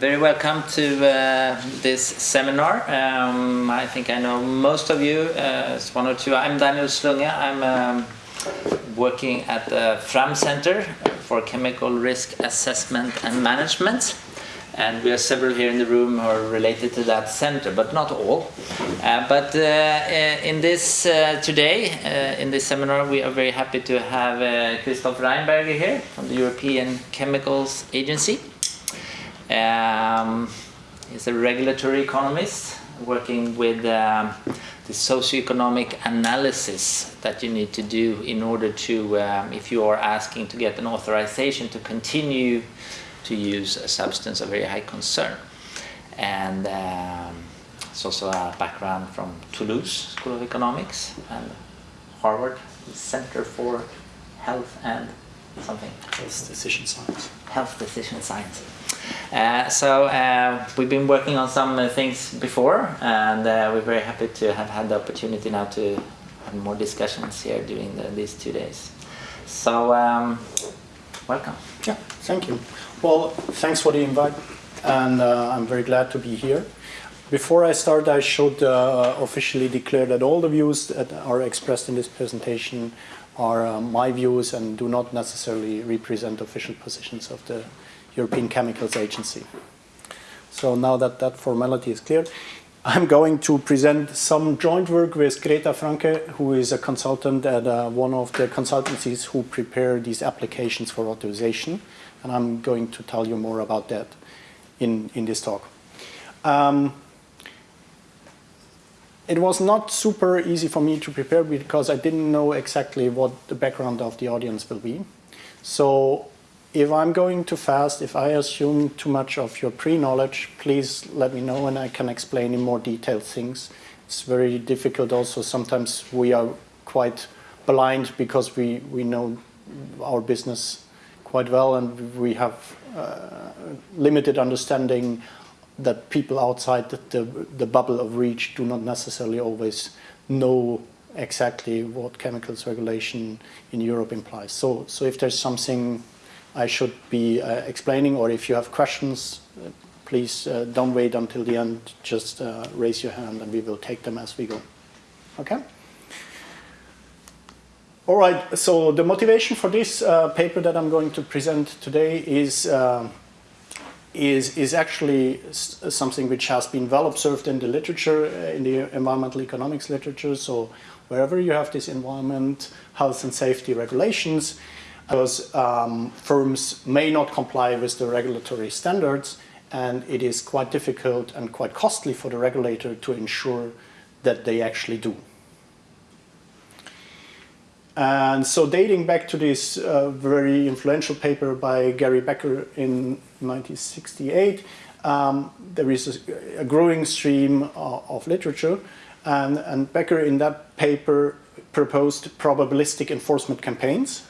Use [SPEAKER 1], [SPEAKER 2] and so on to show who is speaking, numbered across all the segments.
[SPEAKER 1] very welcome to uh, this seminar. Um, I think I know most of you, uh, it's one or two. I'm Daniel Slunge. I'm um, working at the Fram Center for Chemical Risk Assessment and Management. And we are several here in the room who are related to that center, but not all. Uh, but uh, uh, in this uh, today, in this seminar, we are very happy to have Christoph Rheinberger here from the European Chemicals Agency. Um, he's a regulatory economist working with um, the socioeconomic analysis that you need to do in order to, um, if you are asking to get an authorization to continue to use a substance of very high concern. And um, it's also a background from Toulouse School of Economics and Harvard Center for Health and something.
[SPEAKER 2] Health decision science.
[SPEAKER 1] Health decision science. Uh, so uh, we've been working on some uh, things before and uh, we're very happy to have had the opportunity now to have more discussions here during the, these two days. So um, welcome.
[SPEAKER 2] Yeah, thank you. Well, thanks for the invite and uh, I'm very glad to be here. Before I start, I should officially declare that all the views that are expressed in this presentation are my views and do not necessarily represent official positions of the European Chemicals Agency. So now that that formality is clear, I'm going to present some joint work with Greta Franke, who is a consultant at uh, one of the consultancies who prepare these applications for authorization. And I'm going to tell you more about that in, in this talk. Um, it was not super easy for me to prepare because I didn't know exactly what the background of the audience will be. So if I'm going too fast, if I assume too much of your pre-knowledge, please let me know and I can explain in more detailed things. It's very difficult also. Sometimes we are quite blind because we, we know our business quite well and we have uh, limited understanding that people outside the, the, the bubble of REACH do not necessarily always know exactly what chemicals regulation in Europe implies. So, so if there's something I should be uh, explaining, or if you have questions, uh, please uh, don't wait until the end, just raise your hand and we will take them as we go. Okay? All right, so the motivation for this uh, paper that I'm going to present today is, uh, is, is actually something which has been well observed in the literature, uh, in the environmental economics literature. So wherever you have this environment, health and safety regulations, because um, firms may not comply with the regulatory standards and it is quite difficult and quite costly for the regulator to ensure that they actually do. And so dating back to this uh, very influential paper by Gary Becker in 1968, um, there is a, a growing stream of, of literature and, and Becker in that paper proposed probabilistic enforcement campaigns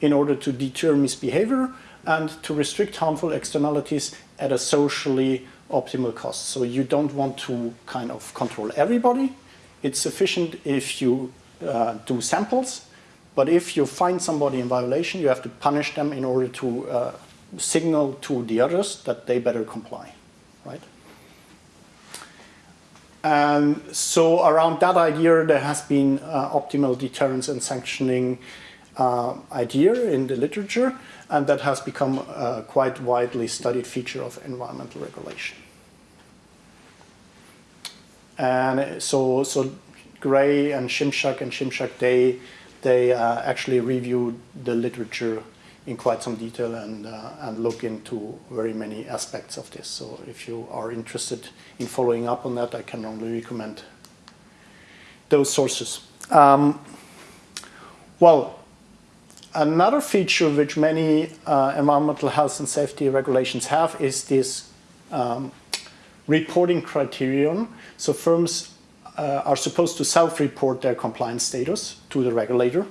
[SPEAKER 2] in order to deter misbehavior and to restrict harmful externalities at a socially optimal cost. So you don't want to kind of control everybody. It's sufficient if you uh, do samples, but if you find somebody in violation, you have to punish them in order to uh, signal to the others that they better comply, right? And so around that idea, there has been uh, optimal deterrence and sanctioning uh, idea in the literature, and that has become a quite widely studied feature of environmental regulation. And so, so Gray and Shimshack and Shimshack, they, they uh, actually reviewed the literature in quite some detail and, uh, and look into very many aspects of this. So if you are interested in following up on that, I can only recommend those sources. Um, well, Another feature which many uh, environmental health and safety regulations have is this um, reporting criterion. So firms uh, are supposed to self-report their compliance status to the regulator.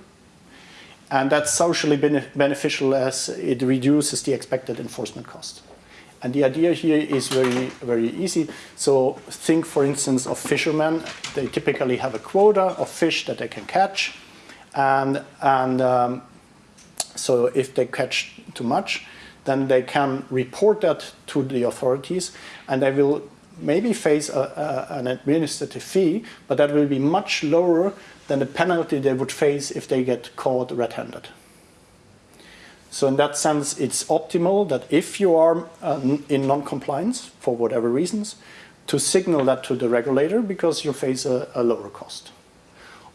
[SPEAKER 2] And that's socially bene beneficial as it reduces the expected enforcement cost. And the idea here is very, very easy. So think, for instance, of fishermen. They typically have a quota of fish that they can catch. And, and um, so if they catch too much, then they can report that to the authorities and they will maybe face a, a, an administrative fee, but that will be much lower than the penalty they would face if they get caught red-handed. So in that sense, it's optimal that if you are uh, in non-compliance for whatever reasons, to signal that to the regulator because you face a, a lower cost.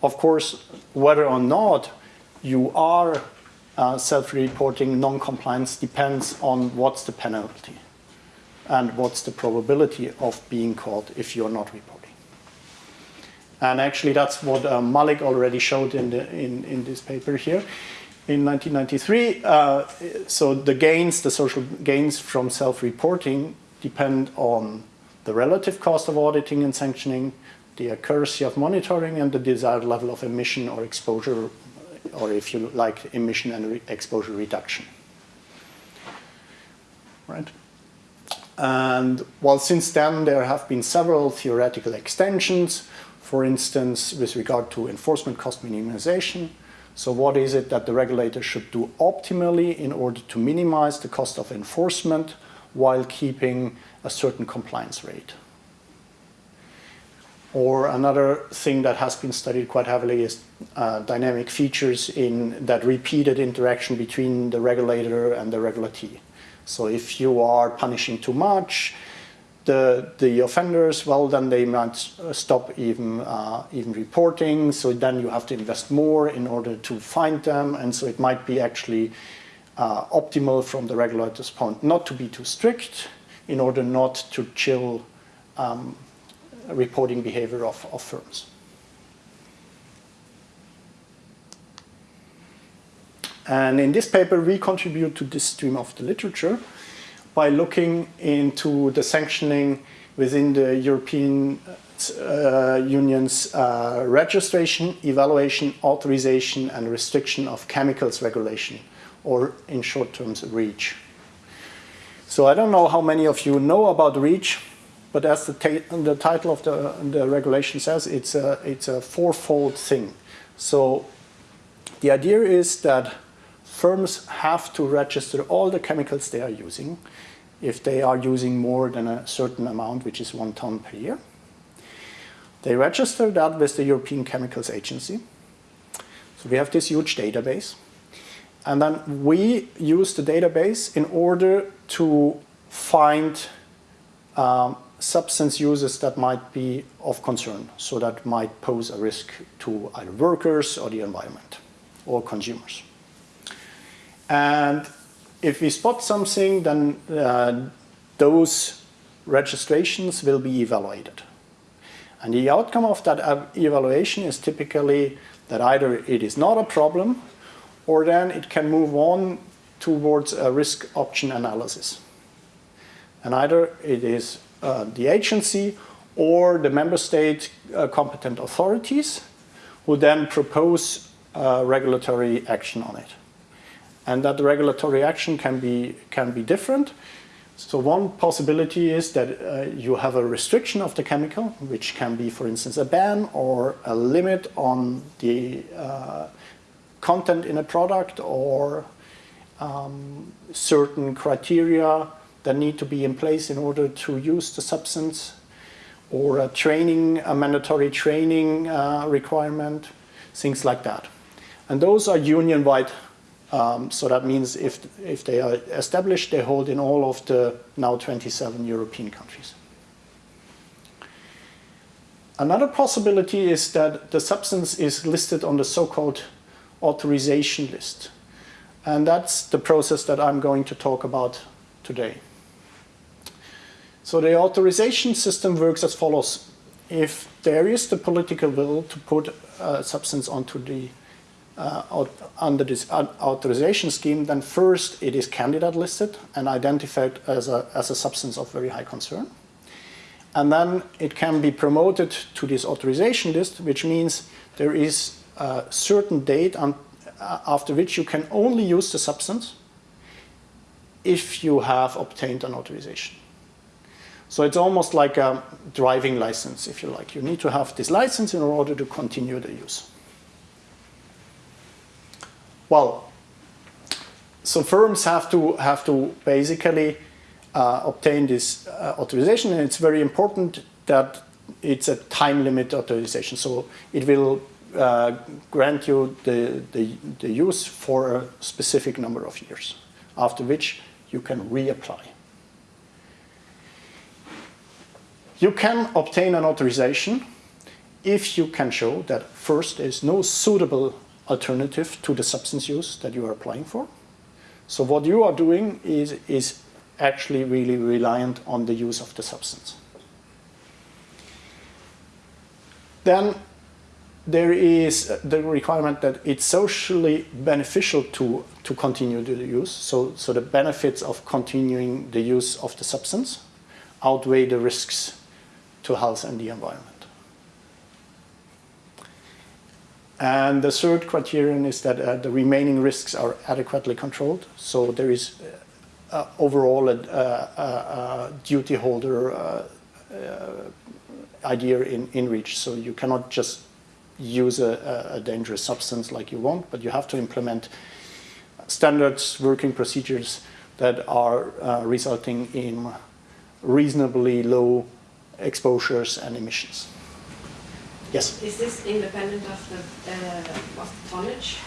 [SPEAKER 2] Of course, whether or not you are uh, self-reporting non-compliance depends on what's the penalty and what's the probability of being caught if you're not reporting. And actually, that's what uh, Malik already showed in, the, in, in this paper here. In 1993, uh, so the gains, the social gains from self-reporting depend on the relative cost of auditing and sanctioning, the accuracy of monitoring, and the desired level of emission or exposure, or if you like, emission and re exposure reduction. Right? And well, since then, there have been several theoretical extensions, for instance, with regard to enforcement cost minimization. So what is it that the regulator should do optimally in order to minimize the cost of enforcement while keeping a certain compliance rate? Or another thing that has been studied quite heavily is uh, dynamic features in that repeated interaction between the regulator and the regulatee. So if you are punishing too much, the, the offenders, well, then they might stop even, uh, even reporting. So then you have to invest more in order to find them. And so it might be actually uh, optimal from the regulator's point not to be too strict in order not to chill um, reporting behavior of, of firms. And in this paper, we contribute to this stream of the literature by looking into the sanctioning within the European uh, Union's uh, registration, evaluation, authorization, and restriction of chemicals regulation, or in short terms, REACH. So I don't know how many of you know about REACH, but as the, the title of the, the regulation says, it's a, it's a fourfold thing. So the idea is that firms have to register all the chemicals they are using if they are using more than a certain amount, which is one ton per year. They register that with the European Chemicals Agency. So we have this huge database. And then we use the database in order to find um, substance uses that might be of concern, so that might pose a risk to either workers or the environment or consumers. And if we spot something, then uh, those registrations will be evaluated. And the outcome of that evaluation is typically that either it is not a problem or then it can move on towards a risk option analysis. And either it is uh, the agency or the member state uh, competent authorities who then propose uh, regulatory action on it and that regulatory action can be, can be different. So one possibility is that uh, you have a restriction of the chemical, which can be, for instance, a ban or a limit on the uh, content in a product or um, certain criteria that need to be in place in order to use the substance or a training, a mandatory training uh, requirement, things like that. And those are union-wide um, so that means if, if they are established, they hold in all of the now 27 European countries. Another possibility is that the substance is listed on the so-called authorization list. And that's the process that I'm going to talk about today. So the authorization system works as follows. If there is the political will to put a substance onto the uh, under this authorization scheme, then first it is candidate listed and identified as a, as a substance of very high concern. And then it can be promoted to this authorization list, which means there is a certain date on, uh, after which you can only use the substance if you have obtained an authorization. So it's almost like a driving license, if you like. You need to have this license in order to continue the use. Well, so firms have to have to basically uh, obtain this uh, authorization, and it's very important that it's a time limit authorization. So it will uh, grant you the, the, the use for a specific number of years, after which you can reapply. You can obtain an authorization if you can show that first there is no suitable alternative to the substance use that you are applying for. So what you are doing is, is actually really reliant on the use of the substance. Then there is the requirement that it's socially beneficial to, to continue the use. So, so the benefits of continuing the use of the substance outweigh the risks to health and the environment. And the third criterion is that uh, the remaining risks are adequately controlled. So there is uh, uh overall a, a, a duty holder uh, uh, idea in, in reach. So you cannot just use a, a, dangerous substance like you want, but you have to implement standards, working procedures that are uh, resulting in reasonably low exposures and emissions. Yes?
[SPEAKER 3] Is this independent of the, uh, of the tonnage?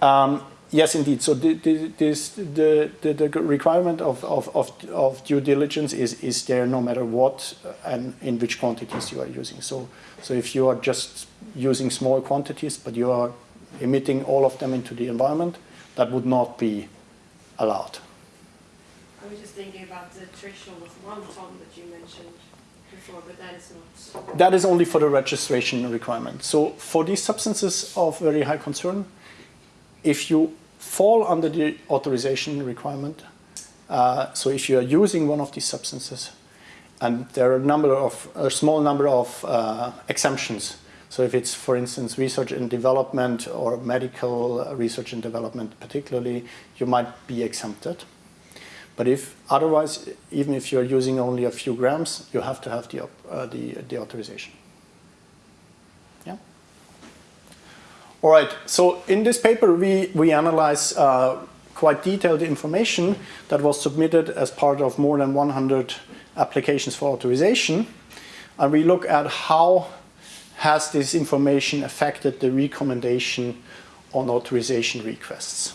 [SPEAKER 2] Um, yes, indeed. So the, the, this, the, the, the requirement of, of, of, of, due diligence is, is there no matter what and in which quantities you are using. So, so if you are just using small quantities, but you are emitting all of them into the environment, that would not be allowed.
[SPEAKER 3] I was just thinking about the threshold of one ton that you mentioned before, but that is not.
[SPEAKER 2] That is only for the registration requirement. So for these substances of very high concern, if you fall under the authorization requirement, uh, so if you are using one of these substances, and there are a number of a small number of uh, exemptions. So if it's, for instance, research and development or medical research and development particularly, you might be exempted. But if otherwise, even if you're using only a few grams, you have to have the, uh, the, the authorization. Yeah. All right, so in this paper, we, we analyze uh, quite detailed information that was submitted as part of more than 100 applications for authorization. And we look at how has this information affected the recommendation on authorization requests.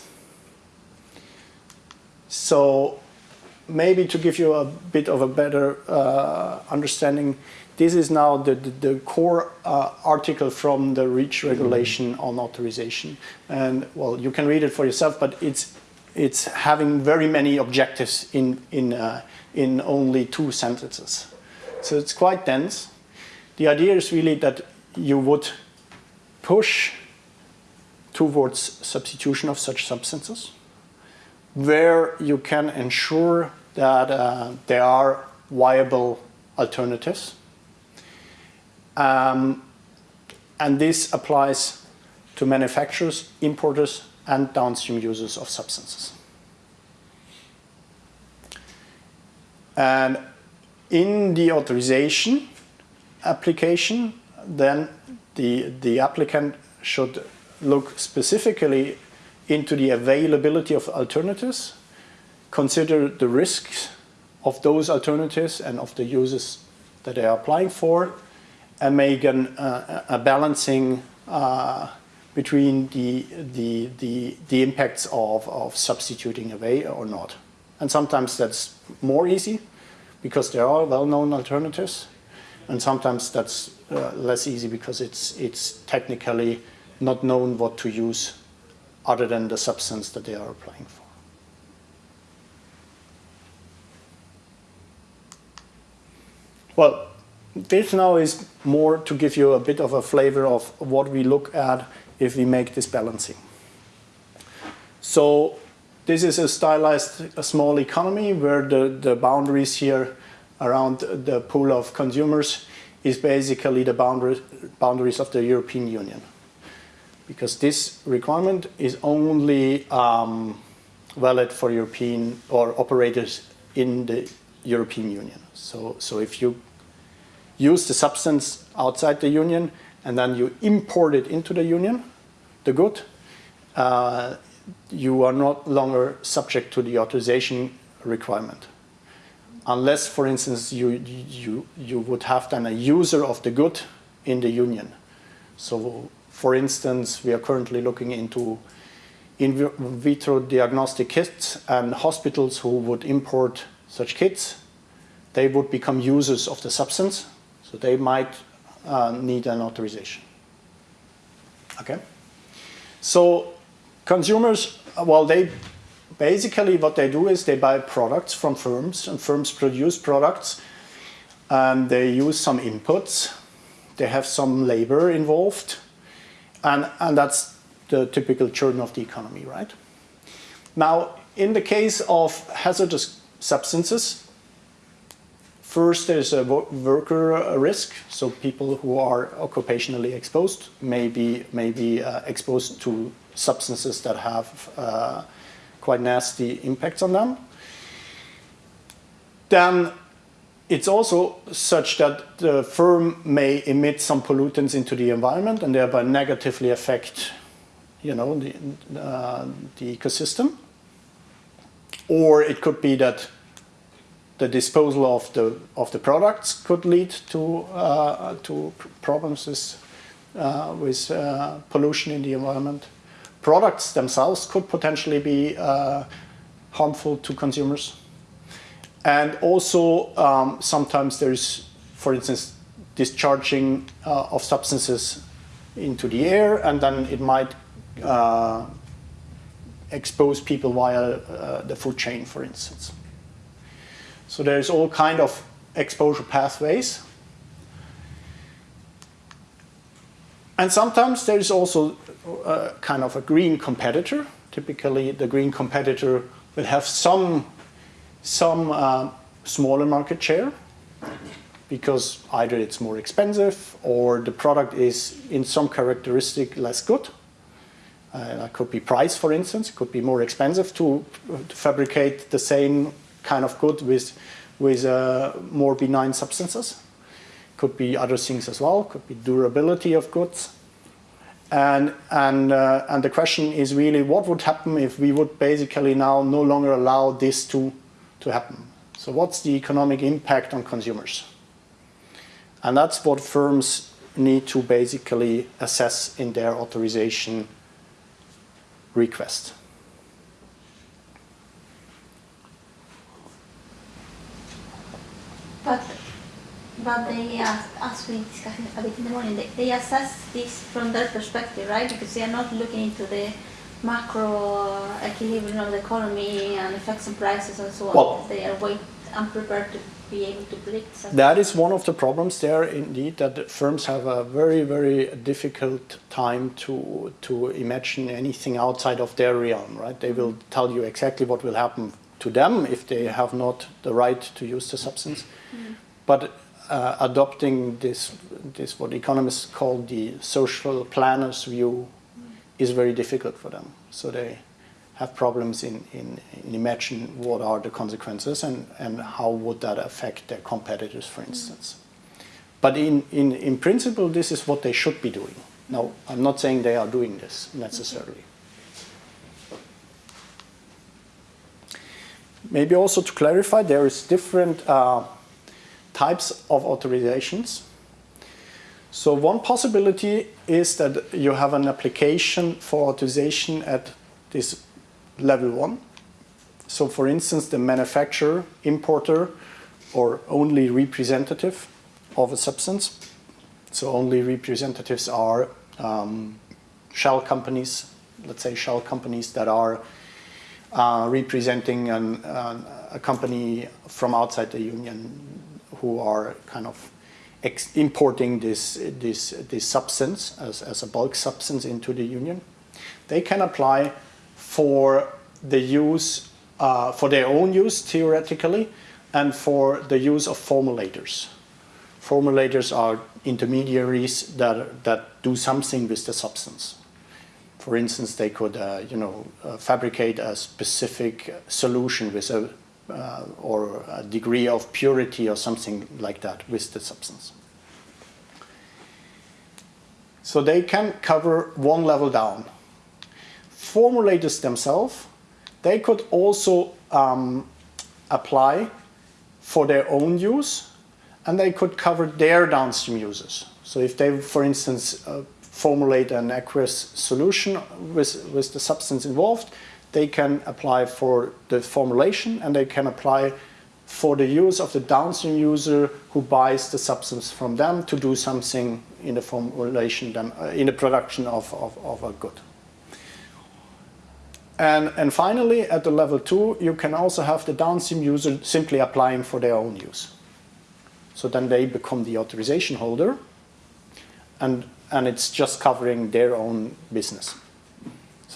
[SPEAKER 2] So maybe to give you a bit of a better uh, understanding, this is now the, the, the core uh, article from the REACH regulation on authorization. And well, you can read it for yourself, but it's, it's having very many objectives in, in, uh, in only two sentences. So it's quite dense. The idea is really that you would push towards substitution of such substances where you can ensure that uh, there are viable alternatives. Um, and this applies to manufacturers, importers, and downstream users of substances. And in the authorization application, then the, the applicant should look specifically into the availability of alternatives consider the risks of those alternatives and of the uses that they are applying for, and make an, uh, a balancing uh, between the, the, the, the impacts of, of substituting away or not. And sometimes that's more easy because there are well-known alternatives, and sometimes that's uh, less easy because it's, it's technically not known what to use other than the substance that they are applying for. Well, this now is more to give you a bit of a flavor of what we look at if we make this balancing. So this is a stylized a small economy where the, the boundaries here around the pool of consumers is basically the boundary, boundaries of the European Union. Because this requirement is only um, valid for European or operators in the European Union. So, so if you use the substance outside the union and then you import it into the union, the good, uh, you are not longer subject to the authorization requirement. Unless, for instance, you, you, you would have then a user of the good in the union. So, for instance, we are currently looking into in vitro diagnostic kits and hospitals who would import such kits, they would become users of the substance, so they might uh, need an authorization. Okay? So consumers, well, they basically what they do is they buy products from firms, and firms produce products, and they use some inputs. They have some labor involved, and, and that's the typical churn of the economy, right? Now, in the case of hazardous substances, first there's a worker risk, so people who are occupationally exposed may be, may be uh, exposed to substances that have uh, quite nasty impacts on them. Then it's also such that the firm may emit some pollutants into the environment and thereby negatively affect you know, the, uh, the ecosystem. Or it could be that the disposal of the of the products could lead to uh, to problems with, uh, with uh, pollution in the environment. Products themselves could potentially be uh, harmful to consumers, and also um, sometimes there's, for instance, discharging uh, of substances into the air, and then it might uh, expose people via uh, the food chain, for instance. So there's all kind of exposure pathways. And sometimes there's also uh, kind of a green competitor. Typically, the green competitor will have some, some uh, smaller market share because either it's more expensive or the product is in some characteristic less good. Uh, it could be price, for instance. It could be more expensive to, to fabricate the same kind of good with, with uh, more benign substances. Could be other things as well. Could be durability of goods. And, and, uh, and the question is really what would happen if we would basically now no longer allow this to, to happen? So what's the economic impact on consumers? And that's what firms need to basically assess in their authorization request.
[SPEAKER 4] But, but they, as we discussed a bit in the morning, they, they assess this from their perspective, right? Because they are not looking into the macro equilibrium of the economy and effects on prices and so on.
[SPEAKER 2] Well,
[SPEAKER 4] they are way unprepared to be able to predict something.
[SPEAKER 2] That is one of the problems there, indeed, that firms have a very, very difficult time to, to imagine anything outside of their realm, right? They will tell you exactly what will happen to them if they have not the right to use the substance. Mm. But uh, adopting this, this, what economists call the social planner's view. Is very difficult for them. So they have problems in, in, in imagine what are the consequences and, and how would that affect their competitors, for instance. But in, in, in principle, this is what they should be doing. Now, I'm not saying they are doing this necessarily. Maybe also to clarify, there is different uh, types of authorizations. So one possibility is that you have an application for authorization at this level one. So for instance, the manufacturer, importer, or only representative of a substance. So only representatives are um, shell companies, let's say shell companies that are uh, representing an, uh, a company from outside the union who are kind of importing this, this, this substance as, as a bulk substance into the union. They can apply for the use, uh, for their own use theoretically, and for the use of formulators. Formulators are intermediaries that, that do something with the substance. For instance, they could, uh, you know, uh, fabricate a specific solution with a, uh, or a degree of purity or something like that with the substance. So they can cover one level down formulators themselves, they could also um, apply for their own use and they could cover their downstream users. So if they, for instance, uh, formulate an aqueous solution with, with the substance involved, they can apply for the formulation and they can apply for the use of the downstream user who buys the substance from them to do something in the formulation, uh, in the production of, of, of a good. And, and finally, at the level two, you can also have the downstream user simply applying for their own use. So then they become the authorization holder and, and it's just covering their own business.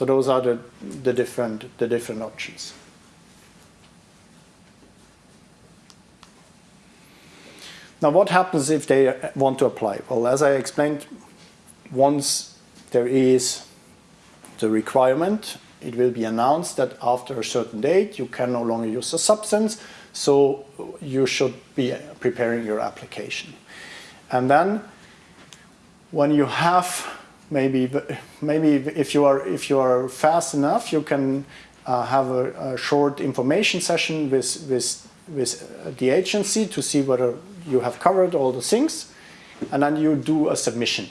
[SPEAKER 2] So those are the, the, different, the different options. Now what happens if they want to apply? Well, as I explained, once there is the requirement it will be announced that after a certain date you can no longer use the substance, so you should be preparing your application. And then when you have maybe maybe if you are if you are fast enough you can uh, have a, a, short information session with with with the agency to see whether you have covered all the things and then you do a submission.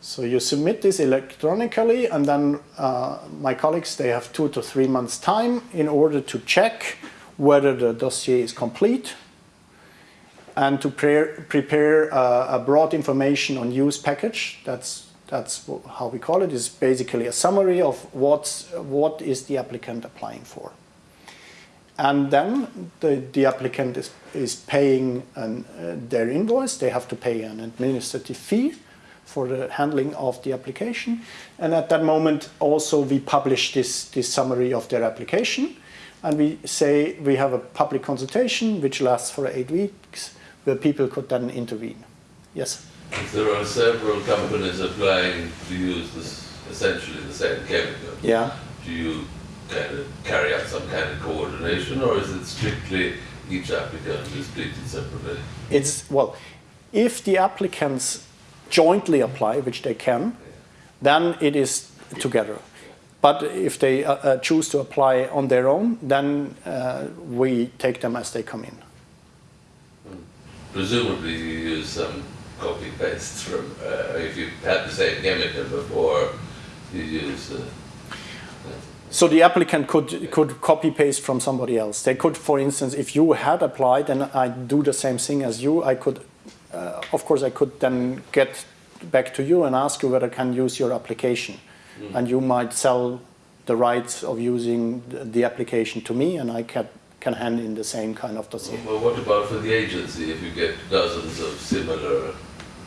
[SPEAKER 2] So you submit this electronically and then uh, my colleagues, they have two to three months time in order to check whether the dossier is complete and to pre prepare uh, a broad information on use package. That's, that's how we call it. It's basically a summary of what's, what is the applicant applying for. And then the, the applicant is, is paying an, uh, their invoice. They have to pay an administrative fee for the handling of the application. And at that moment also we publish this, this summary of their application and we say we have a public consultation which lasts for eight weeks where people could then intervene. Yes?
[SPEAKER 5] There are several companies applying to use this, essentially the same chemical,
[SPEAKER 2] yeah.
[SPEAKER 5] do you kind of carry out some kind of coordination or is it strictly each applicant is treated separately?
[SPEAKER 2] It's, well, if the applicants jointly apply, which they can, then it is together. But if they uh, uh, choose to apply on their own, then uh, we take them as they come in.
[SPEAKER 5] Presumably you use some copy-paste from, uh, if you had the same chemical before, you use... Uh,
[SPEAKER 2] so the applicant could, could copy-paste from somebody else. They could, for instance, if you had applied and I do the same thing as you, I could uh, of course I could then get back to you and ask you whether I can use your application. Mm. And you might sell the rights of using the application to me and I can, can hand in the same kind of dossier.
[SPEAKER 5] Well, what about for the agency? If you get dozens of similar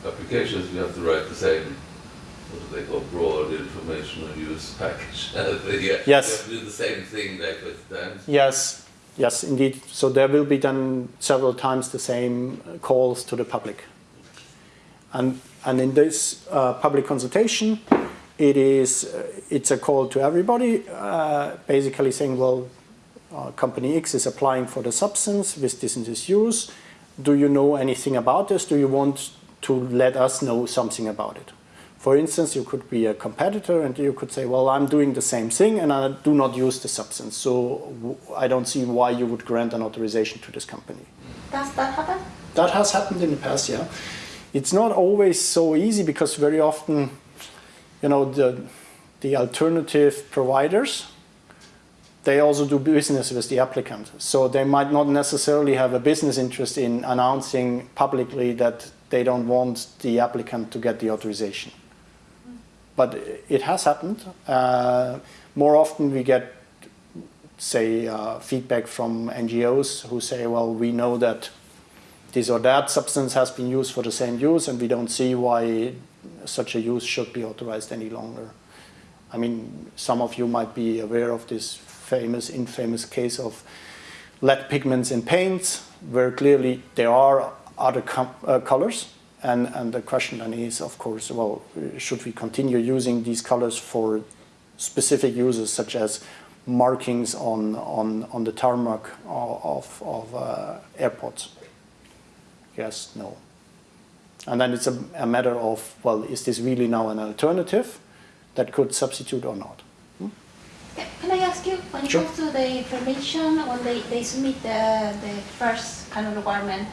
[SPEAKER 5] applications, you have to write the same, what do they call, broad informational use package.
[SPEAKER 2] yes.
[SPEAKER 5] You have to do the same thing like with times.
[SPEAKER 2] Yes, Yes, indeed. So there will be done several times the same calls to the public. And, and in this uh, public consultation, it is, uh, it's a call to everybody, uh, basically saying, well, uh, company X is applying for the substance with this and this use. Do you know anything about this? Do you want to let us know something about it? For instance, you could be a competitor and you could say, well, I'm doing the same thing and I do not use the substance. So I don't see why you would grant an authorization to this company.
[SPEAKER 4] Does that happen?
[SPEAKER 2] That has happened in the past, yeah. It's not always so easy because very often, you know, the, the alternative providers, they also do business with the applicant. So they might not necessarily have a business interest in announcing publicly that they don't want the applicant to get the authorization but it has happened. Uh, more often we get, say, uh, feedback from NGOs who say, well, we know that this or that substance has been used for the same use and we don't see why such a use should be authorized any longer. I mean, some of you might be aware of this famous, infamous case of lead pigments in paints, where clearly there are other uh, colors and, and the question then is, of course, well, should we continue using these colors for specific uses such as markings on, on, on the tarmac of, of uh, airports? Yes, no. And then it's a, a matter of, well, is this really now an alternative that could substitute or not?
[SPEAKER 4] Ca- Can I ask you, when it
[SPEAKER 2] Sure.
[SPEAKER 4] comes to the information, when they, they submit the, the first kind of requirement,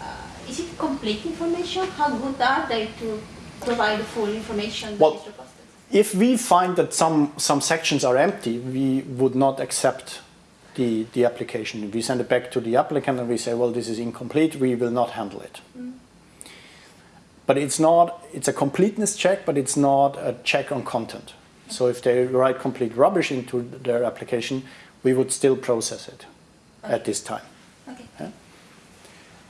[SPEAKER 4] uh, is it complete information? How good are they to provide the full information that
[SPEAKER 2] Well? If we find that some, some sections are empty, we would not accept the, the application. We send it back to the applicant and we say, well, this is incomplete, we will not handle it. But it's not, it's a completeness check, but it's not a check on content. So if they write complete rubbish into their application, we would still process it at this time.
[SPEAKER 4] Okay.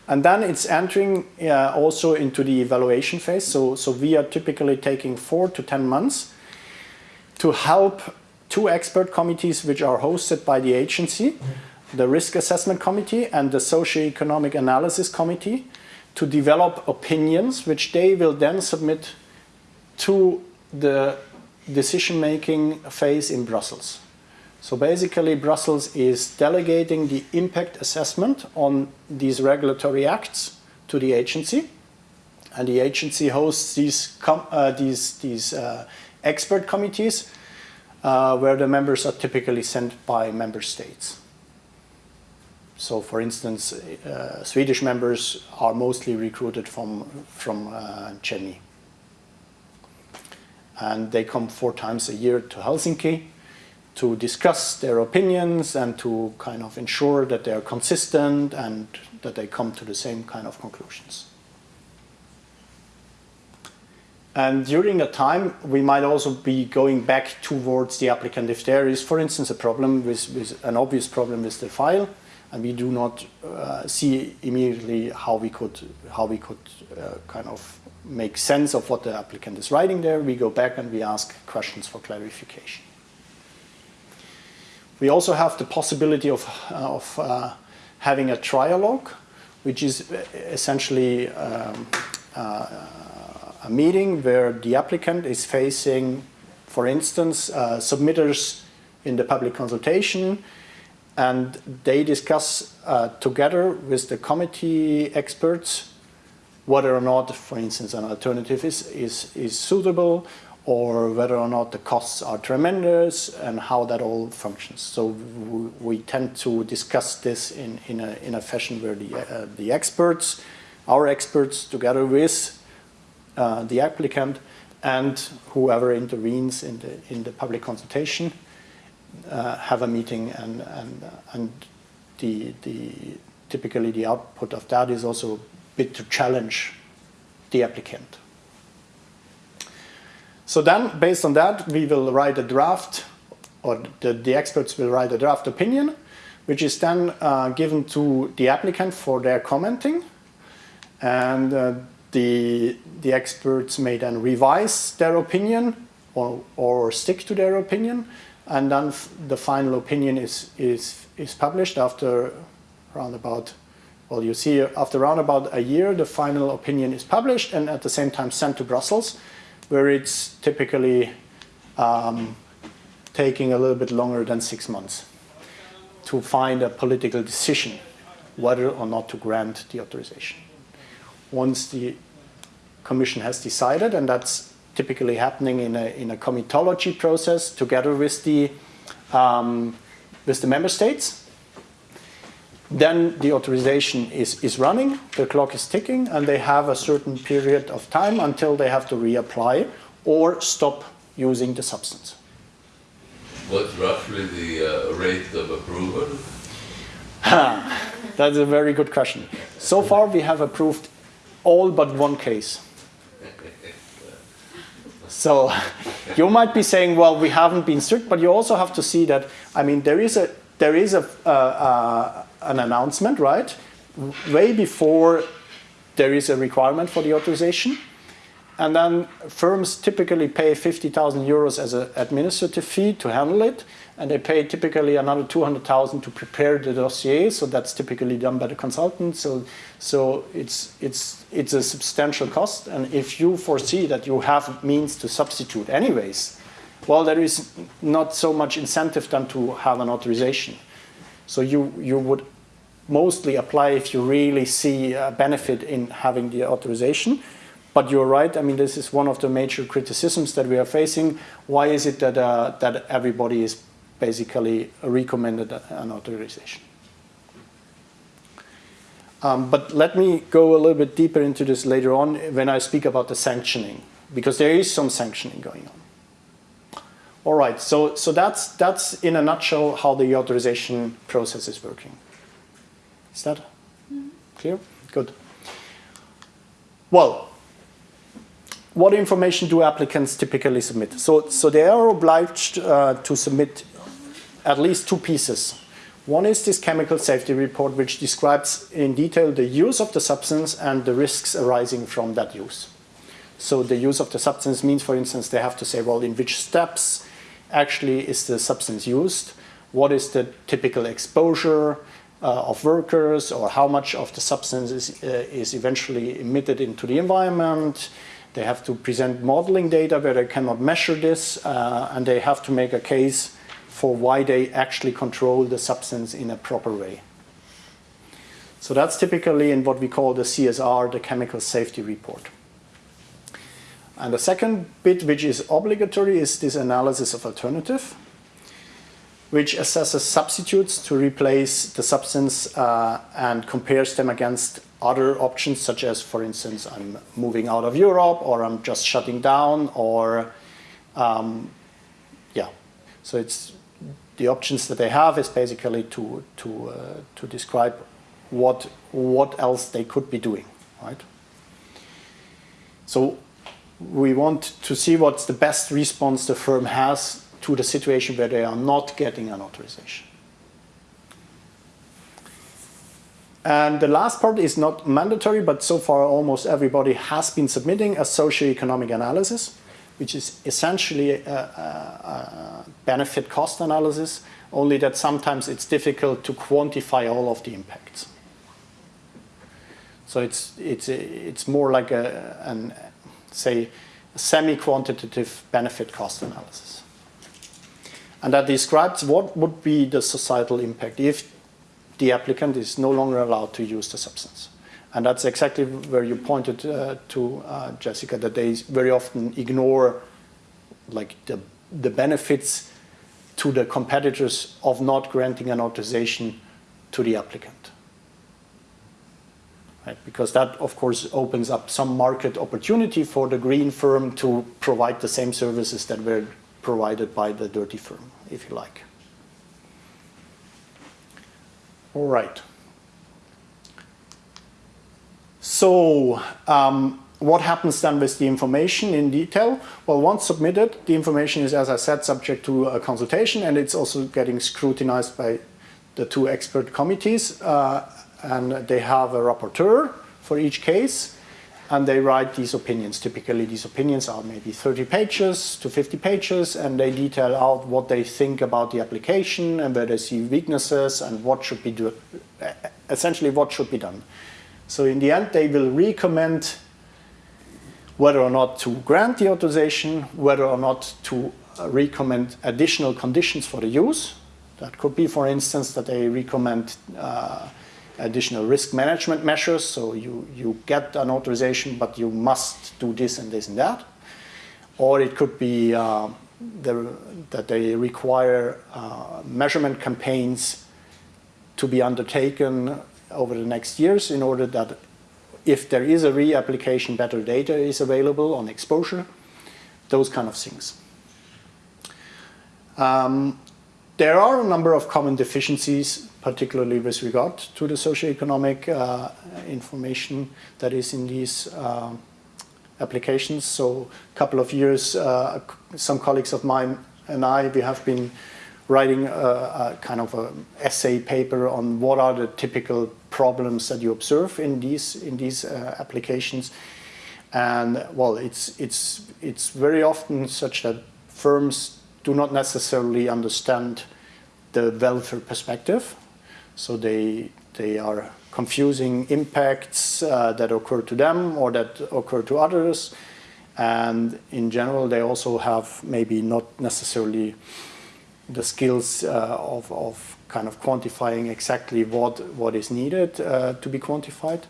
[SPEAKER 2] And then it's entering uh, also into the evaluation phase. So, so we are typically taking four to 10 months to help two expert committees which are hosted by the agency, the Risk Assessment Committee and the Socioeconomic Analysis Committee, to develop opinions which they will then submit to the decision-making phase in Brussels. So basically, Brussels is delegating the impact assessment on these regulatory acts to the agency, and the agency hosts these uh, these these uh, expert committees, uh, where the members are typically sent by member states. So, for instance, uh, Swedish members are mostly recruited from from uh, KEMI, and they come four times a year to Helsinki to discuss their opinions and to kind of ensure that they are consistent and that they come to the same kind of conclusions. And during that time, we might also be going back towards the applicant if there is, for instance, a problem with, with an obvious problem with the file, and we do not uh, see immediately how we could how we could uh, kind of make sense of what the applicant is writing there. We go back and we ask questions for clarification. We also have the possibility of, of uh, having a trialogue, which is essentially um, uh, a meeting where the applicant is facing, for instance, uh, submitters in the public consultation, and they discuss uh, together with the committee experts whether or not, for instance, an alternative is, is, is suitable or whether or not the costs are tremendous and how that all functions. So we, tend to discuss this in, in, a, in a fashion where the, uh, the experts, our experts together with uh, the applicant and whoever intervenes in the, in the public consultation uh, have a meeting and, and, and the, the, typically the output of that is also bit to challenge the applicant. So then, based on that, we will write a draft, or the, the experts will write a draft opinion, which is then uh, given to the applicant for their commenting. And uh, the, the experts may then revise their opinion or, or stick to their opinion. And then the final opinion is, is, is published after around about, well, you see, after around about a year, the final opinion is published and at the same time sent to Brussels where it's typically um, taking a little bit longer than six months to find a political decision whether or not to grant the authorization. Once the Commission has decided, and that's typically happening in a, in a comitology process together with the, um, with the member states, then the authorization is, is running, the clock is ticking, and they have a certain period of time until they have to reapply or stop using the substance.
[SPEAKER 5] What's roughly the uh, rate of approval?
[SPEAKER 2] That's a very good question. So far, we have approved all but one case. So you might be saying, well, we haven't been strict, but you also have to see that, I mean, there is a, there is a, uh, uh, an announcement, right? Way before there is a requirement for the authorization. And then firms typically pay 50,000 euros as an administrative fee to handle it. And they pay typically another 200,000 to prepare the dossier. So that's typically done by the consultant. So, so it's, it's, it's a substantial cost. And if you foresee that you have means to substitute anyways, well, there is not so much incentive than to have an authorization. So you, you would mostly apply if you really see a benefit in having the authorization. but you're right. I mean, this is one of the major criticisms that we are facing. Why is it that uh, that everybody is basically recommended an authorization? Um, but let me go a little bit deeper into this later on when I speak about the sanctioning, because there is some sanctioning going on. All right, so, so that's, that's in a nutshell how the authorization process is working. Is that clear? Good. Well, what information do applicants typically submit? So, so they are obliged uh, to submit at least two pieces. One is this chemical safety report, which describes in detail the use of the substance and the risks arising from that use. So the use of the substance means, for instance, they have to say, well, in which steps actually is the substance used? What is the typical exposure of workers or how much of the substance is, uh, is eventually emitted into the environment? They have to present modeling data where they cannot measure this uh, and they have to make a case for why they actually control the substance in a proper way. So that's typically in what we call the CSR, the Chemical Safety Report. And the second bit, which is obligatory, is this analysis of alternative, which assesses substitutes to replace the substance uh, and compares them against other options, such as, for instance, I'm moving out of Europe, or I'm just shutting down, or um, yeah. So it's the options that they have is basically to to uh, to describe what what else they could be doing, right? So we want to see what's the best response the firm has to the situation where they are not getting an authorization. And the last part is not mandatory, but so far almost everybody has been submitting a socio-economic analysis, which is essentially a, a, a benefit cost analysis, only that sometimes it's difficult to quantify all of the impacts. So it's, it's, it's more like a, an, say, semi-quantitative benefit cost analysis. And that describes what would be the societal impact if the applicant is no longer allowed to use the substance. And that's exactly where you pointed uh, to, uh, Jessica, that they very often ignore like the, the benefits to the competitors of not granting an authorization to the applicant. Right? Because that, of course, opens up some market opportunity for the green firm to provide the same services that were provided by the dirty firm, if you like. All right. So um, what happens then with the information in detail? Well, once submitted, the information is, as I said, subject to a consultation and it's also getting scrutinized by the two expert committees uh, and they have a rapporteur for each case and they write these opinions. Typically these opinions are maybe 30 pages to 50 pages and they detail out what they think about the application and where they see weaknesses and what should be do essentially what should be done. So in the end they will recommend whether or not to grant the authorization, whether or not to uh, recommend additional conditions for the use. That could be, for instance, that they recommend uh, additional risk management measures. So you, you get an authorization, but you must do this and this and that. Or it could be uh, the, that they require uh, measurement campaigns to be undertaken over the next years in order that if there is a reapplication, better data is available on exposure, those kind of things. Um, there are a number of common deficiencies, particularly with regard to the socioeconomic uh, information that is in these uh, applications. So a couple of years, uh, some colleagues of mine and I, we have been writing a, a kind of an essay paper on what are the typical problems that you observe in these in these uh, applications. And well, it's it's it's very often such that firms do not necessarily understand the welfare perspective, so they they are confusing impacts uh, that occur to them or that occur to others, and in general they also have maybe not necessarily the skills uh, of, of kind of quantifying exactly what, what is needed uh, to be quantified.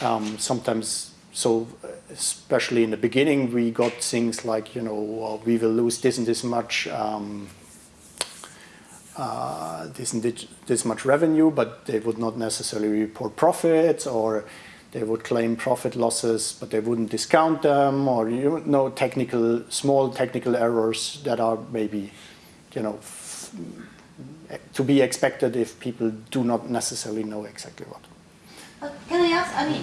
[SPEAKER 2] Um, sometimes so especially in the beginning, we got things like, you know, uh, we will lose this and this much, um, uh, this this, much revenue, but they would not necessarily report profits, or they would claim profit losses, but they wouldn't discount them, or you know, technical, small technical errors that are maybe, you know, to be expected if people do not necessarily know exactly what.
[SPEAKER 4] Uh, Can I ask, I mean,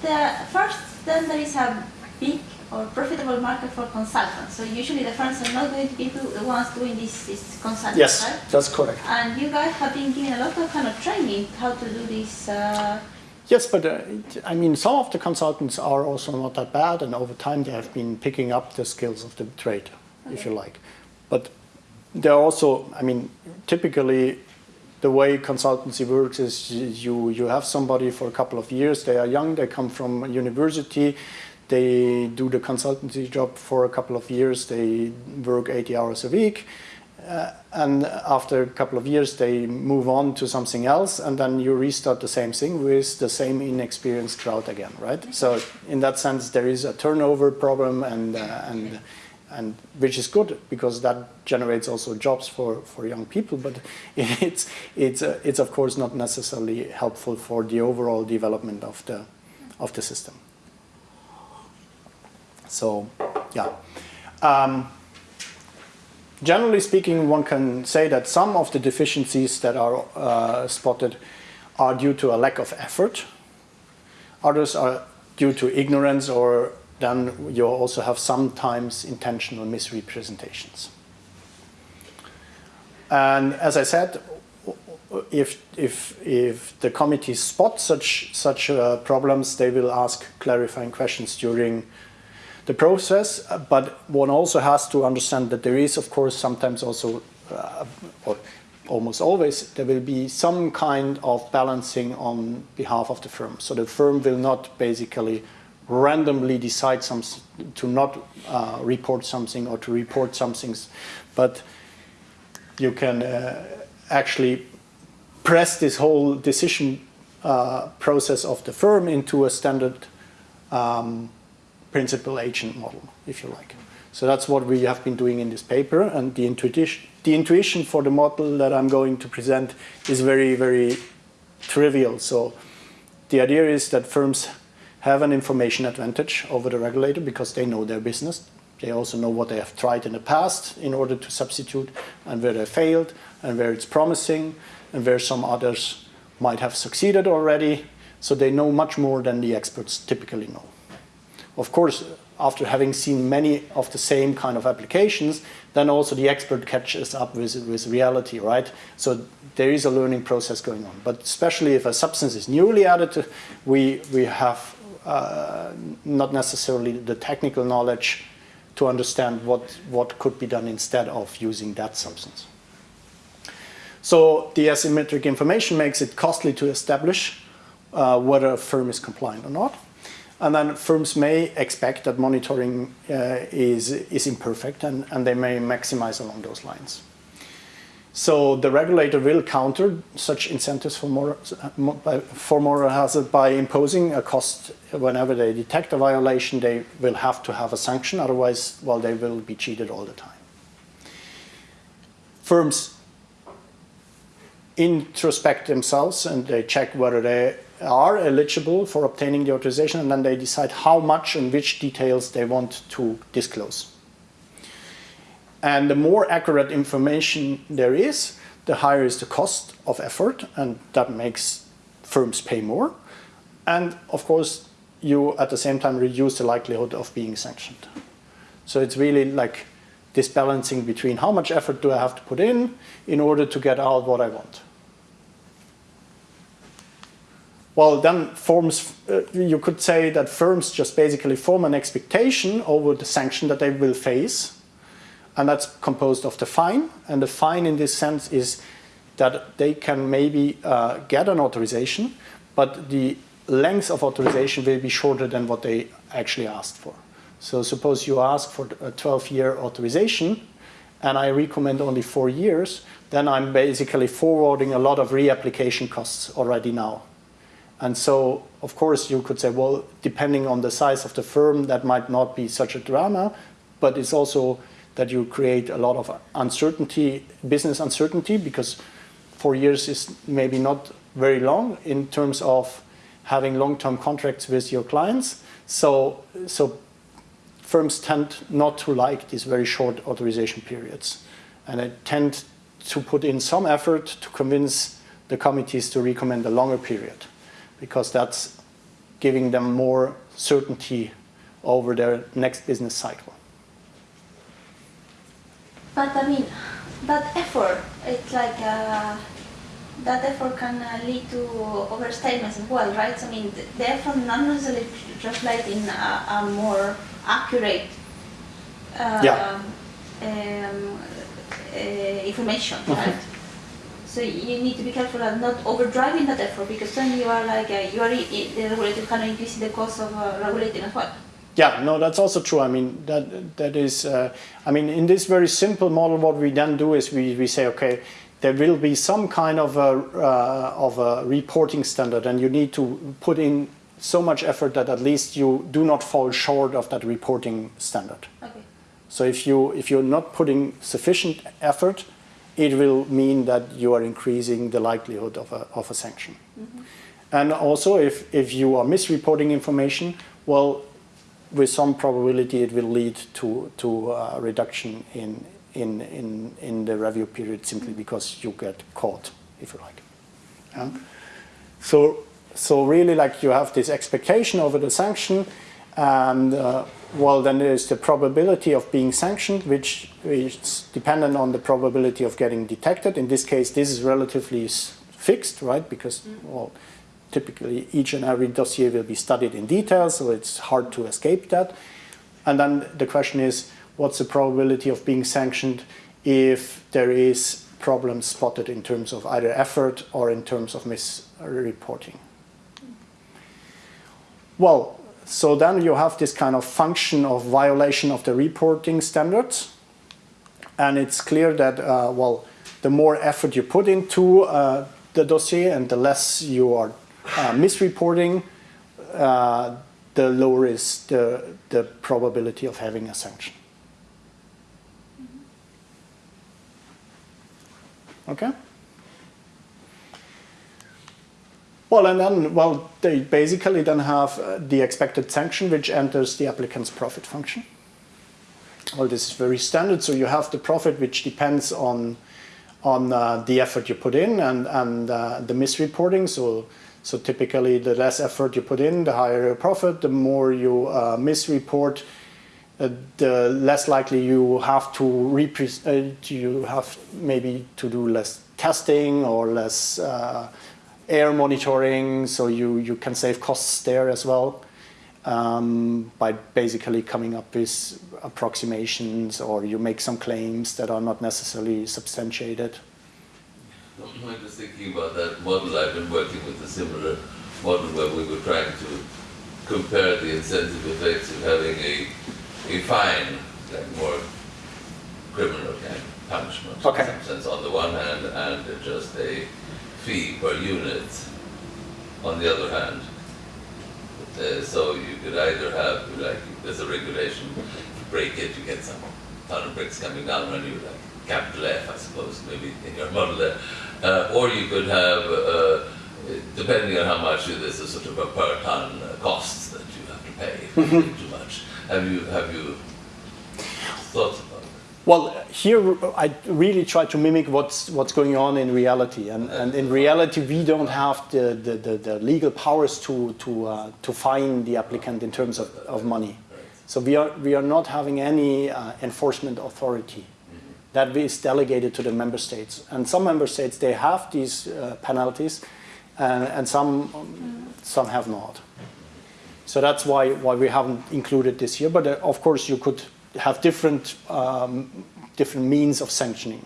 [SPEAKER 4] the first, then there is a big or profitable market for consultants. So usually the firms are not going to be the ones doing this, this consulting,
[SPEAKER 2] Yes,
[SPEAKER 4] right?
[SPEAKER 2] that's correct.
[SPEAKER 4] And you guys have been given a lot of kind of training how to do this. Uh,
[SPEAKER 2] Yes, but uh, I mean, some of the consultants are also not that bad, and over time they have been picking up the skills of the trade, if you like. But they're also, I mean, typically the way consultancy works is you you have somebody for a couple of years. They are young. They come from university. They do the consultancy job for a couple of years. They work 80 hours a week. Uh, and after a couple of years, they move on to something else, and then you restart the same thing with the same inexperienced crowd again, right? So in that sense, there is a turnover problem, and uh, and and which is good because that generates also jobs for, for young people. But it's it's uh, it's of course not necessarily helpful for the overall development of the of the system. So, yeah. Um, generally speaking, one can say that some of the deficiencies that are uh, spotted are due to a lack of effort. Others are due to ignorance, or then you also have sometimes intentional misrepresentations. And as I said, if, if, if the committee spot such, such uh, problems, they will ask clarifying questions during the process, but one also has to understand that there is, of course, sometimes also, uh, or almost always, there will be some kind of balancing on behalf of the firm. So the firm will not basically randomly decide some, to not uh, report something or to report something, but you can uh, actually press this whole decision uh, process of the firm into a standard um, principal agent model, if you like. So that's what we have been doing in this paper, and the intuition, the intuition for the model that I'm going to present is very, very trivial. So the idea is that firms have an information advantage over the regulator because they know their business. They also know what they have tried in the past in order to substitute and where they failed and where it's promising and where some others might have succeeded already. So they know much more than the experts typically know. Of course, after having seen many of the same kind of applications, then also the expert catches up with, with reality, right? So there is a learning process going on. But especially if a substance is newly added, we, we have uh, not necessarily the technical knowledge to understand what, what could be done instead of using that substance. So the asymmetric information makes it costly to establish uh, whether a firm is compliant or not. And then firms may expect that monitoring uh, is, is imperfect and, and they may maximize along those lines. So the regulator will counter such incentives for moral, for moral hazard by imposing a cost whenever they detect a violation. They will have to have a sanction, otherwise, well, they will be cheated all the time. Firms introspect themselves and they check whether they are eligible for obtaining the authorization and then they decide how much and which details they want to disclose. And the more accurate information there is, the higher is the cost of effort, and that makes firms pay more. And of course, you at the same time reduce the likelihood of being sanctioned. So it's really like this balancing between how much effort do I have to put in in order to get out what I want. Well, then forms, uh, you could say that firms just basically form an expectation over the sanction that they will face and that's composed of the fine. And the fine in this sense is that they can maybe uh, get an authorization, but the length of authorization will be shorter than what they actually asked for. So suppose you ask for a 12-year authorization, and I recommend only four years, then I'm basically forwarding a lot of reapplication costs already now. And so, of course, you could say, well, depending on the size of the firm, that might not be such a drama, but it's also that you create a lot of uncertainty, business uncertainty, because four years is maybe not very long in terms of having long-term contracts with your clients. So, so firms tend not to like these very short authorization periods, and they tend to put in some effort to convince the committees to recommend a longer period, because that's giving them more certainty over their next business cycle.
[SPEAKER 4] But I mean, that effort, it's like uh, that effort can uh, lead to overstatements as well, right? So, I mean, the, the effort not necessarily translating a, a more accurate uh,
[SPEAKER 2] Yeah.
[SPEAKER 4] um, uh, information, right? So you need to be careful of not overdriving that effort because then you are like uh, you are the regulator kind of increasing the cost of uh, regulating as well.
[SPEAKER 2] Yeah, no, that's also true. I mean, that that is. Uh, I mean, in this very simple model, what we then do is we, we say, okay, there will be some kind of a uh, of a reporting standard, and you need to put in so much effort that at least you do not fall short of that reporting standard.
[SPEAKER 4] Okay.
[SPEAKER 2] So if you if you're not putting sufficient effort, it will mean that you are increasing the likelihood of a of a sanction. And also, if if you are misreporting information, well, with some probability, it will lead to to a reduction in in in in the review period simply because you get caught, if you like. Yeah? So, so really, like you have this expectation over the sanction, and uh, well, then there is the probability of being sanctioned, which is dependent on the probability of getting detected. In this case, this is relatively fixed, right? Because mm. well, typically each and every dossier will be studied in detail, so it's hard to escape that. And then the question is, what's the probability of being sanctioned if there is problems spotted in terms of either effort or in terms of misreporting? Mm. Well, so then you have this kind of function of violation of the reporting standards. And it's clear that, uh, well, the more effort you put into uh, the dossier and the less you are uh, misreporting, uh, the lower is the, the probability of having a sanction. Okay? Well, and then, well, they basically then have uh, the expected sanction, which enters the applicant's profit function. Well, this is very standard. So you have the profit, which depends on on uh, the effort you put in and and uh, the misreporting. So so typically, the less effort you put in, the higher your profit. The more you uh, misreport, uh, the less likely you have to repre- uh, you have maybe to do less testing or less air monitoring, so you, you can save costs there as well um, by basically coming up with approximations or you make some claims that are not necessarily substantiated.
[SPEAKER 5] I'm just thinking about that model. I've been working with a similar model where we were trying to compare the incentive effects of having a, a fine, like more criminal kind of punishment
[SPEAKER 2] Okay.
[SPEAKER 5] in some sense on the one hand, and just a fee per unit on the other hand. Uh, so you could either have, like, there's a regulation, you break it, you get some ton of bricks coming down on you, like capital F, I suppose, maybe in your model there. Uh, or you could have, uh, depending on how much is, a sort of a per ton cost that you have to pay if you too much. Have you, have you thought?
[SPEAKER 2] Well, here I really try to mimic what's what's going on in reality, and, and in reality we don't have the, the, the, the legal powers to to uh, to fine the applicant in terms of, of money. So we are we are not having any uh, enforcement authority. That is delegated to the member states, and some member states they have these uh, penalties, and, and some some have not. So that's why why we haven't included this here. But uh, of course, you could have different um, different means of sanctioning.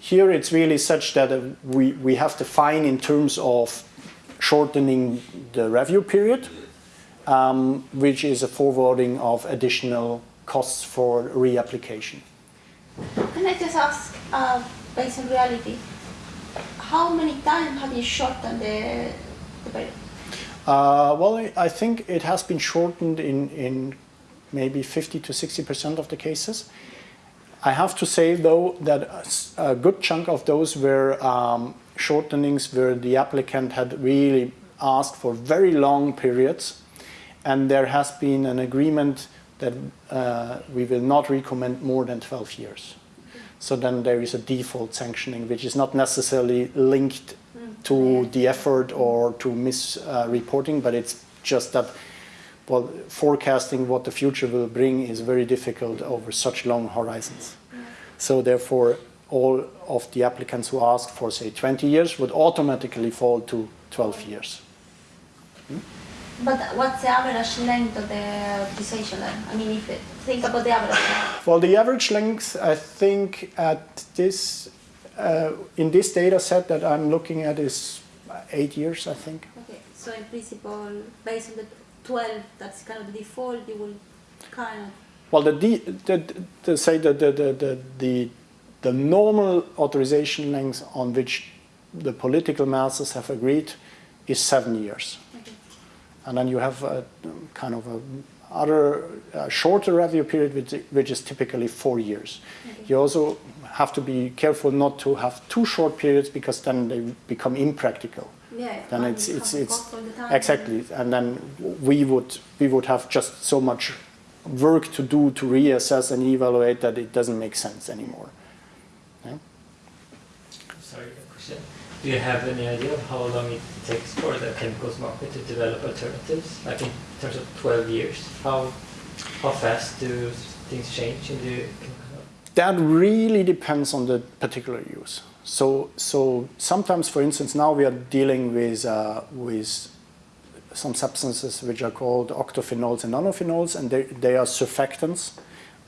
[SPEAKER 2] Here, it's really such that uh, we we have to fine in terms of shortening the review period, um, which is a forwarding of additional costs for reapplication.
[SPEAKER 4] Can I just ask, uh, based on reality, how many times have you shortened the the period?
[SPEAKER 2] Uh, well, I- I think it has been shortened in, in maybe 50 to 60% of the cases. I have to say, though, that a good chunk of those were um, shortenings where the applicant had really asked for very long periods, and there has been an agreement that uh, we will not recommend more than 12 years. So then there is a default sanctioning, which is not necessarily linked to the effort or to misreporting, but it's just that well, forecasting what the future will bring is very difficult over such long horizons. So therefore, all of the applicants who ask for, say, 20 years would automatically fall to 12 years.
[SPEAKER 4] But what's the average length of the decision? I mean, if it, think about the average. length.
[SPEAKER 2] Well, the average length, I think, at this uh, in this data set that I'm looking at is eight years, I think.
[SPEAKER 4] Okay, so in principle, based on the 12, that's kind of the default, you will kind of
[SPEAKER 2] Well, the, the, the say the, the, the, the, the, the normal authorization length on which the political masses have agreed is seven years.
[SPEAKER 4] Okay.
[SPEAKER 2] And then you have a kind of a other uh, shorter review period, which, which is typically four years.
[SPEAKER 4] Okay.
[SPEAKER 2] You also have to be careful not to have too short periods because then they become impractical.
[SPEAKER 4] Yeah,
[SPEAKER 2] Then
[SPEAKER 4] and
[SPEAKER 2] it's it's it's
[SPEAKER 4] the
[SPEAKER 2] exactly, and then we would we would have just so much work to do to reassess and evaluate that it doesn't make sense anymore. Yeah?
[SPEAKER 6] Sorry, question. Do you have any idea of how long it takes for the chemicals market to develop alternatives? Like in terms of 12 years, how how fast do things change in the chemical?
[SPEAKER 2] That really depends on the particular use. So, so sometimes, for instance, now we are dealing with, uh, with some substances which are called octophenols and nonylphenols, and they, they are surfactants,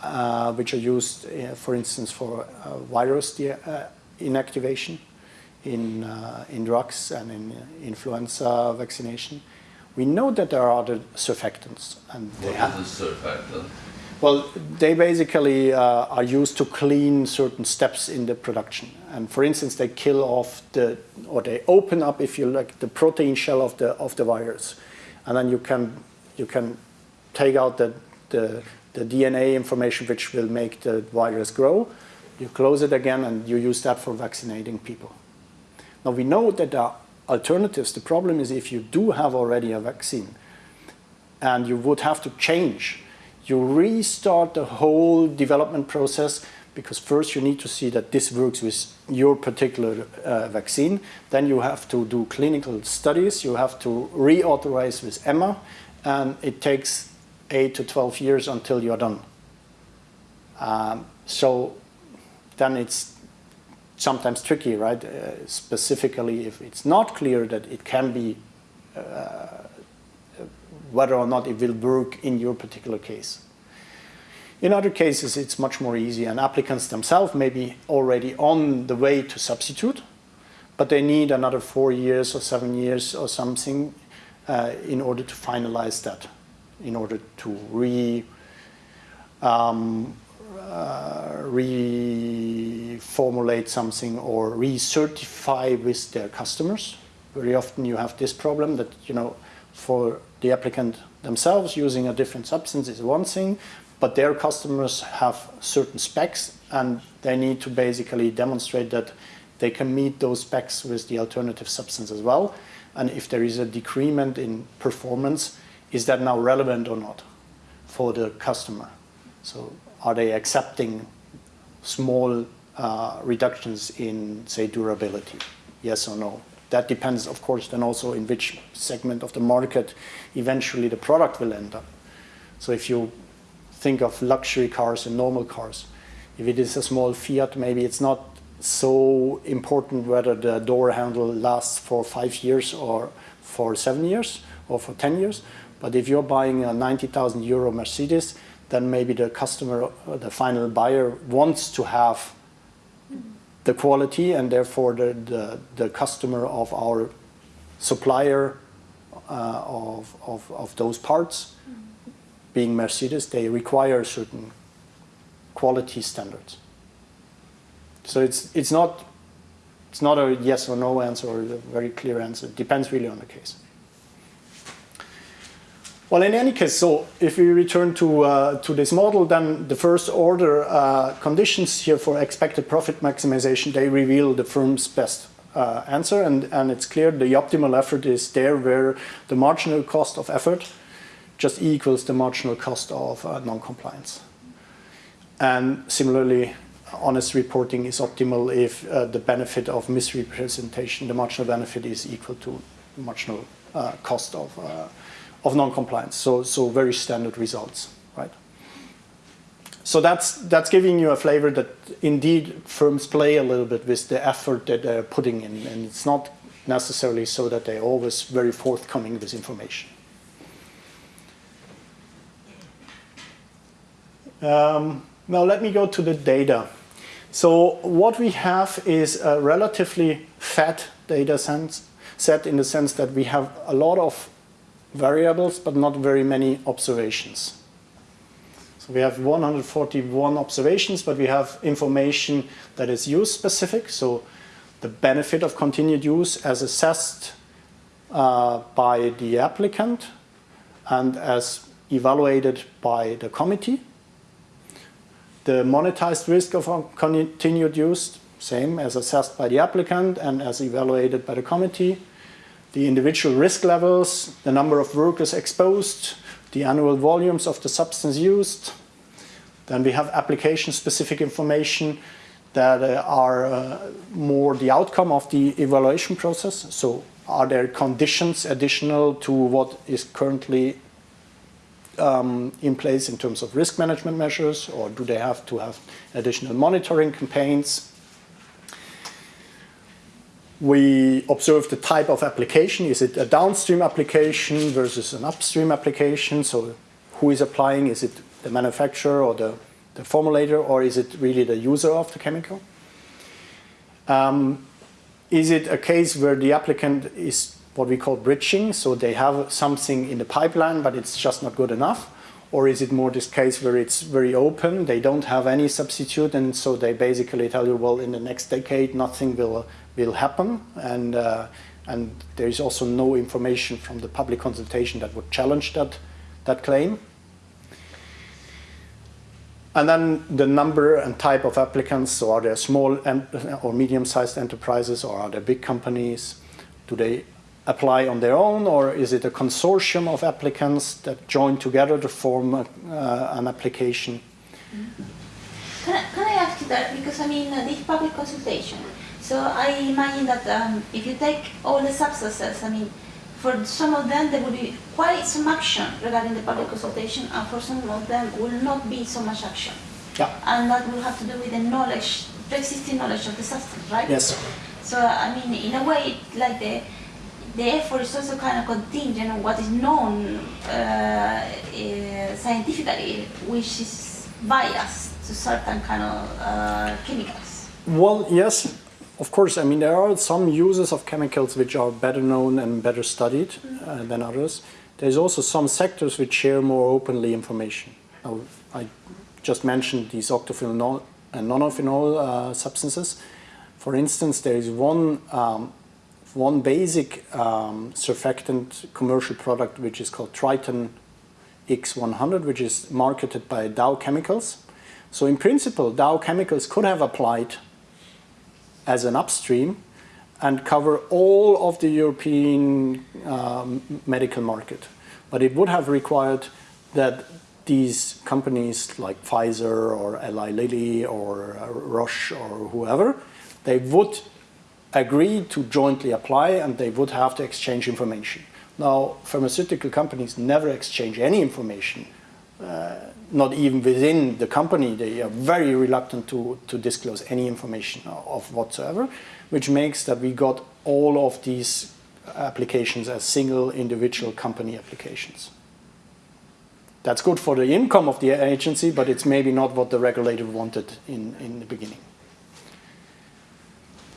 [SPEAKER 2] uh, which are used, uh, for instance, for uh, virus de- uh, inactivation in, uh, in drugs and in influenza vaccination. We know that there are other surfactants, and they
[SPEAKER 5] What
[SPEAKER 2] have,
[SPEAKER 5] is a surfactant?
[SPEAKER 2] well, they basically uh, are used to clean certain steps in the production. And for instance, they kill off the, or they open up, if you like, the protein shell of the of the virus, and then you can you can take out the the, the DNA information which will make the virus grow. You close it again, and you use that for vaccinating people. Now we know that there are alternatives. The problem is if you do have already a vaccine, and you would have to change. You restart the whole development process because first you need to see that this works with your particular uh, vaccine. Then you have to do clinical studies. You have to reauthorize with EMA, and it takes eight to 12 years until you're done. Um, so then it's sometimes tricky, right? Uh, specifically, if it's not clear that it can be whether or not it will work in your particular case. In other cases, it's much more easy, and applicants themselves may be already on the way to substitute, but they need another four years or seven years or something uh, in order to finalize that, in order to re, um, uh, reformulate something or recertify with their customers. Very often you have this problem that, you know, for the applicant themselves using a different substance is one thing, but their customers have certain specs and they need to basically demonstrate that they can meet those specs with the alternative substance as well. And if there is a decrement in performance, is that now relevant or not for the customer? So are they accepting small uh, reductions in, say, durability? Yes or no? That depends, of course, then also in which segment of the market eventually the product will end up. So if you think of luxury cars and normal cars, if it is a small Fiat, maybe it's not so important whether the door handle lasts for five years or for seven years or for 10 years. But if you're buying a 90,000 euro Mercedes, then maybe the customer, the final buyer wants to have the quality and therefore the, the, the customer of our supplier uh, of, of, of those parts, being Mercedes, they require certain quality standards. So it's, it's, not, it's not a yes or no answer or a very clear answer. It depends really on the case. Well, in any case, so if we return to, uh, to this model, then the first order uh, conditions here for expected profit maximization, they reveal the firm's best uh, answer. And, and it's clear the optimal effort is there where the marginal cost of effort just equals the marginal cost of uh, non-compliance. And similarly, honest reporting is optimal if uh, the benefit of misrepresentation, the marginal benefit is equal to marginal uh, cost of uh, of non-compliance. So, so very standard results, right? So that's, that's giving you a flavor that indeed firms play a little bit with the effort that they're putting in. And it's not necessarily so that they're always very forthcoming with information. Um, now let me go to the data. So what we have is a relatively fat data sense, set in the sense that we have a lot of variables, but not very many observations. So we have 141 observations, but we have information that is use specific. So the benefit of continued use as assessed uh, by the applicant and as evaluated by the committee. The monetized risk of continued use, same as assessed by the applicant and as evaluated by the committee the individual risk levels, the number of workers exposed, the annual volumes of the substance used. Then we have application-specific information that uh, are uh, more the outcome of the evaluation process. So are there conditions additional to what is currently um, in place in terms of risk management measures, or do they have to have additional monitoring campaigns? we observe the type of application. Is it a downstream application versus an upstream application? So who is applying? Is it the manufacturer or the, the formulator, or is it really the user of the chemical? Um, is it a case where the applicant is what we call bridging, so they have something in the pipeline, but it's just not good enough? Or is it more this case where it's very open, they don't have any substitute, and so they basically tell you, well, in the next decade, nothing will will happen and uh, and there is also no information from the public consultation that would challenge that that claim. And then the number and type of applicants, so are there small or medium-sized enterprises or are there big companies? Do they apply on their own or is it a consortium of applicants that join together to form a, uh, an application?
[SPEAKER 4] Can I, can I ask you that? Because I mean, uh, this public consultation, so I imagine that um, if you take all the substances, I mean, for some of them there will be quite some action regarding the public consultation, and for some of them will not be so much action.
[SPEAKER 2] Yeah.
[SPEAKER 4] And that will have to do with the knowledge, the existing knowledge of the substance, right?
[SPEAKER 2] Yes.
[SPEAKER 4] So I mean, in a way, like the the effort is also kind of contingent on what is known uh, uh, scientifically, which is biased to certain kind of uh, chemicals.
[SPEAKER 2] Well, yes, of course, I mean, there are some uses of chemicals which are better known and better studied uh, than others. There's also some sectors which share more openly information. Now, I just mentioned these octophenol and nonylphenol uh, substances. For instance, there is one, um, one basic um, surfactant commercial product which is called Triton X100, which is marketed by Dow Chemicals. So in principle, Dow Chemicals could have applied as an upstream and cover all of the European um, medical market. But it would have required that these companies like Pfizer or Eli Lilly or uh, Roche or whoever, they would agree to jointly apply and they would have to exchange information. Now, pharmaceutical companies never exchange any information, uh, not even within the company. They are very reluctant to, to disclose any information of whatsoever, which makes that we got all of these applications as single individual company applications. That's good for the income of the agency, but it's maybe not what the regulator wanted in, in the beginning.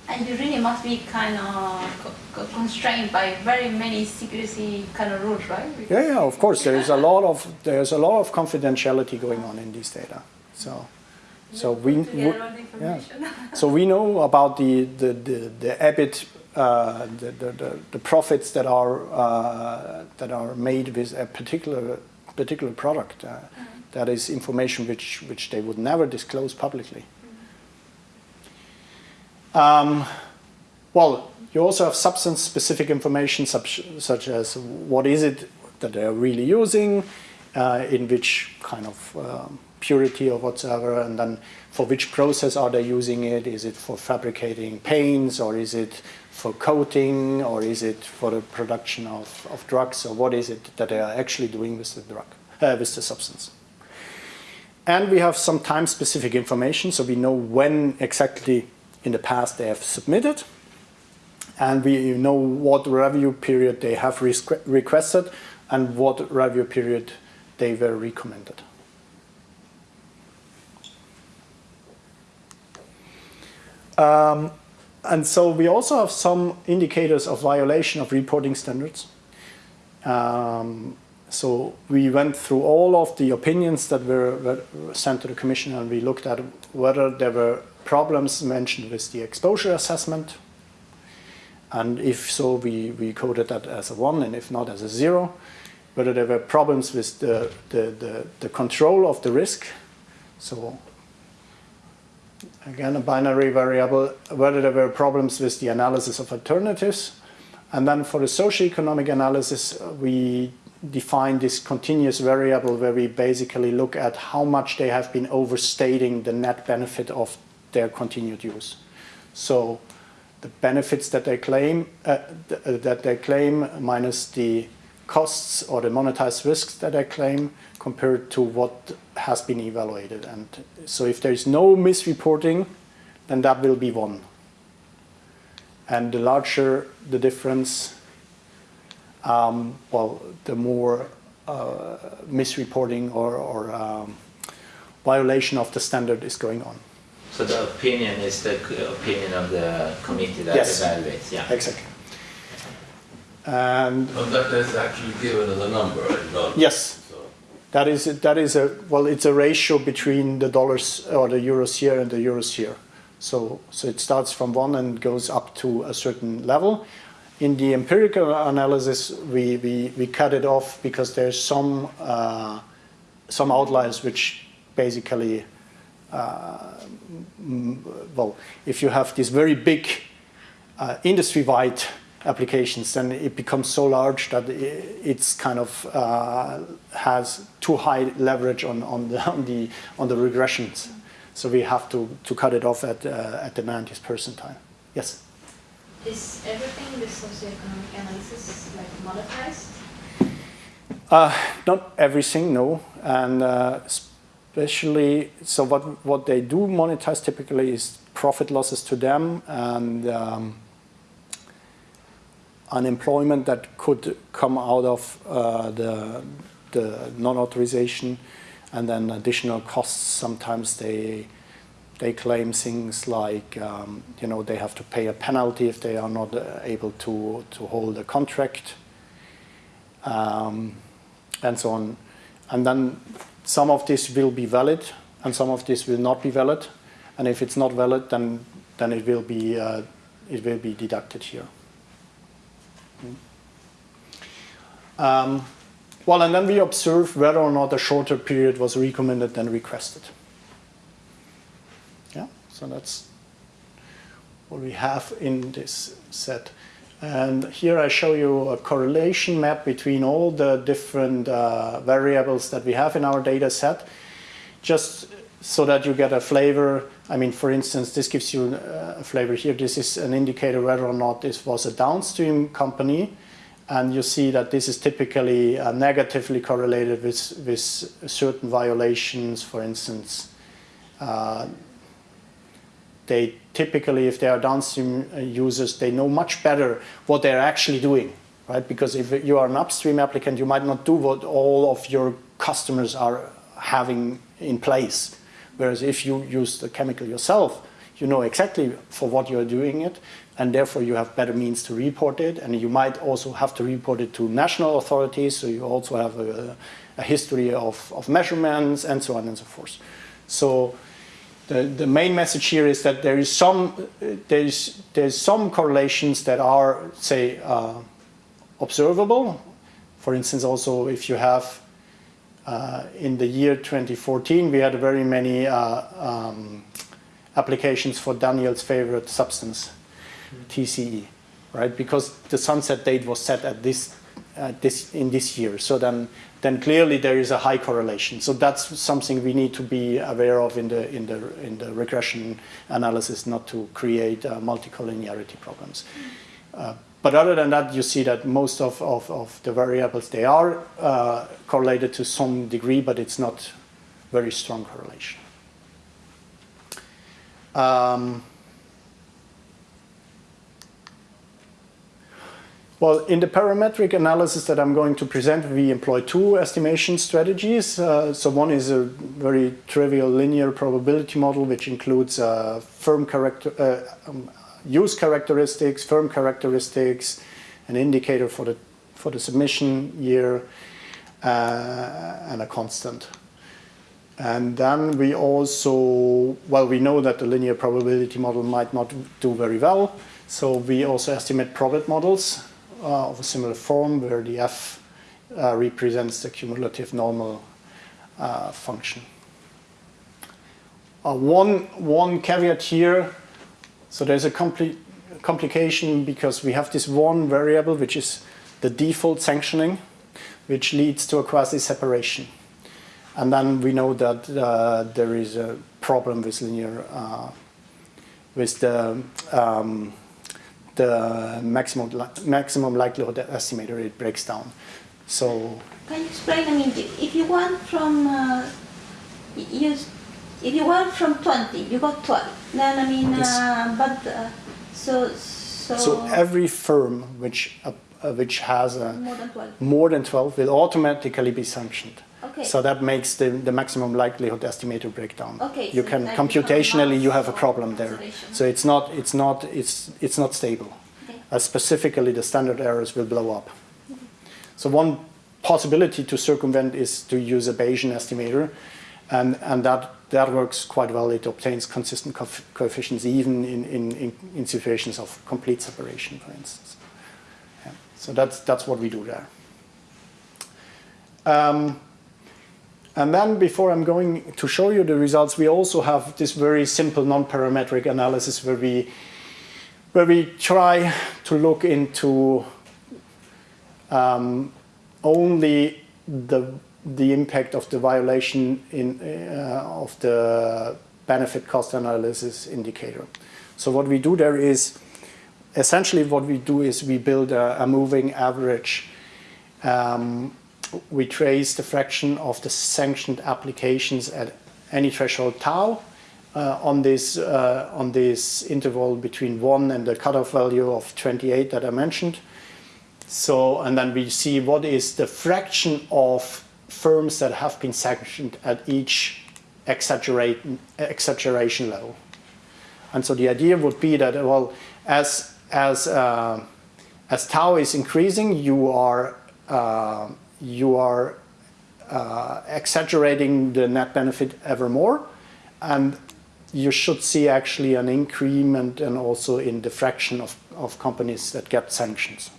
[SPEAKER 4] And you really must be kind of constrained by very many secrecy kind of rules, right? Because
[SPEAKER 2] yeah, yeah, of course. There is a lot of there's a lot of confidentiality going on in these data. So, so we, we yeah. So we know about the the the, the EBIT uh, the, the, the, the profits that are uh, that are made with a particular particular product. Uh, that is information which which they would never disclose publicly. Um, well, you also have substance-specific information such, such as what is it that they're really using, uh, in which kind of um, purity or whatsoever, and then for which process are they using it? Is it for fabricating paints, or is it for coating, or is it for the production of, of drugs, or what is it that they are actually doing with the drug, uh, with the substance? And we have some time-specific information, so we know when exactly in the past they have submitted, and we know what review period they have requested and what review period they were recommended. Um, and so we also have some indicators of violation of reporting standards. Um, so we went through all of the opinions that were, were, sent to the Commission and we looked at whether there were problems mentioned with the exposure assessment. And if so, we, we coded that as a 1 and if not as a 0. Whether there were problems with the, the, the, the control of the risk. So again, a binary variable, whether there were problems with the analysis of alternatives. And then for the socioeconomic analysis, we define this continuous variable where we basically look at how much they have been overstating the net benefit of their continued use. So the benefits that they claim, uh, th uh, that they claim minus the costs or the monetized risks that they claim compared to what has been evaluated. And so if there is no misreporting, then that will be one. And the larger the difference, um, well, the more uh, misreporting or, or um, violation of the standard is going on.
[SPEAKER 1] So the opinion is the opinion of the committee that
[SPEAKER 2] yes.
[SPEAKER 1] evaluates?
[SPEAKER 2] Yeah, exactly. And
[SPEAKER 5] but that is actually given as a number, not
[SPEAKER 2] yes, so. that is that is a well, it's a ratio between the dollars or the euros here and the euros here. So so it starts from one and goes up to a certain level. In the empirical analysis, we we, we cut it off because there's some uh, some outliers which basically. Uh, well, if you have these very big uh, industry-wide applications, then it becomes so large that it's kind of uh, has too high leverage on, on, the, on, the, on the regressions. So we have to, to cut it off at, uh, at the 90th percentile. Yes?
[SPEAKER 7] Is everything with socioeconomic analysis like monetized?
[SPEAKER 2] Uh, not everything, no. And uh, especially, so what, what they do monetize typically is profit losses to them and um, unemployment that could come out of uh, the, the non-authorization and then additional costs. Sometimes they, they claim things like, um, you know, they have to pay a penalty if they are not uh, able to, to hold a contract um, and so on. And then some of this will be valid and some of this will not be valid. And if it's not valid, then, then it, will be, uh, it will be deducted here. Um, well, and then we observe whether or not a shorter period was recommended than requested. Yeah, so that's what we have in this set. And here I show you a correlation map between all the different uh, variables that we have in our data set, just so that you get a flavor. I mean, for instance, this gives you uh, a flavor here. This is an indicator whether or not this was a downstream company and you see that this is typically uh, negatively correlated with, with certain violations. For instance, uh, they typically, if they are downstream uh, users, they know much better what they're actually doing, right? Because if you are an upstream applicant, you might not do what all of your customers are having in place. Whereas if you use the chemical yourself, you know exactly for what you're doing it, and therefore you have better means to report it. And you might also have to report it to national authorities, so you also have a, a history of, of measurements and so on and so forth. So the, the main message here is that there is some there's there's some correlations that are say uh, observable. For instance, also if you have uh, in the year 2014 we had very many uh, um, applications for Daniel's favorite substance, TCE, right? Because the sunset date was set at this uh, this in this year. So then then clearly there is a high correlation. So that's something we need to be aware of in the in the in the regression analysis, not to create uh, multicollinearity problems. Uh, but other than that, you see that most of, of, of the variables they are uh, correlated to some degree, but it's not very strong correlation. Um, Well, in the parametric analysis that I'm going to present, we employ two estimation strategies. Uh, so one is a very trivial linear probability model, which includes uh, firm character, uh, um, use characteristics, firm characteristics, an indicator for the for the submission year, uh, and a constant. And then we also, well, we know that the linear probability model might not do very well. So we also estimate probit models uh, of a similar form where the f uh, represents the cumulative normal uh, function. Uh, one, one caveat here, so there's a compli complication because we have this one variable which is the default sanctioning which leads to a quasi-separation. And then we know that uh, there is a problem with linear, uh, with the um, the maximum li maximum likelihood estimator it breaks down. So
[SPEAKER 4] can you explain? I mean, if you want from uh, you, if you want from twenty, you got twelve. Then I mean, uh, but uh, so so.
[SPEAKER 2] So every firm which uh, which has
[SPEAKER 4] more than twelve
[SPEAKER 2] more than twelve will automatically be sanctioned.
[SPEAKER 4] Okay.
[SPEAKER 2] So that makes the, the maximum likelihood estimator break down.
[SPEAKER 4] Okay,
[SPEAKER 2] you
[SPEAKER 4] so
[SPEAKER 2] can computationally you have a problem there. So it's not it's not it's it's not stable.
[SPEAKER 4] Okay.
[SPEAKER 2] Uh, specifically, the standard errors will blow up. So one possibility to circumvent is to use a Bayesian estimator, and and that that works quite well. It obtains consistent co coefficients even in, in, in, in situations of complete separation, for instance. Yeah. So that's that's what we do there. Um, and then before I'm going to show you the results, we also have this very simple non-parametric analysis where we, where we try to look into um, only the, the impact of the violation in, uh, of the benefit cost analysis indicator. So what we do there is, essentially what we do is we build a, a moving average um, we trace the fraction of the sanctioned applications at any threshold tau uh, on this uh, on this interval between one and the cutoff value of 28 that I mentioned. So and then we see what is the fraction of firms that have been sanctioned at each exaggeration level. And so the idea would be that well as as uh, as tau is increasing, you are uh, you are uh, exaggerating the net benefit ever more and you should see actually an increment and also in the fraction of, of companies that get sanctions.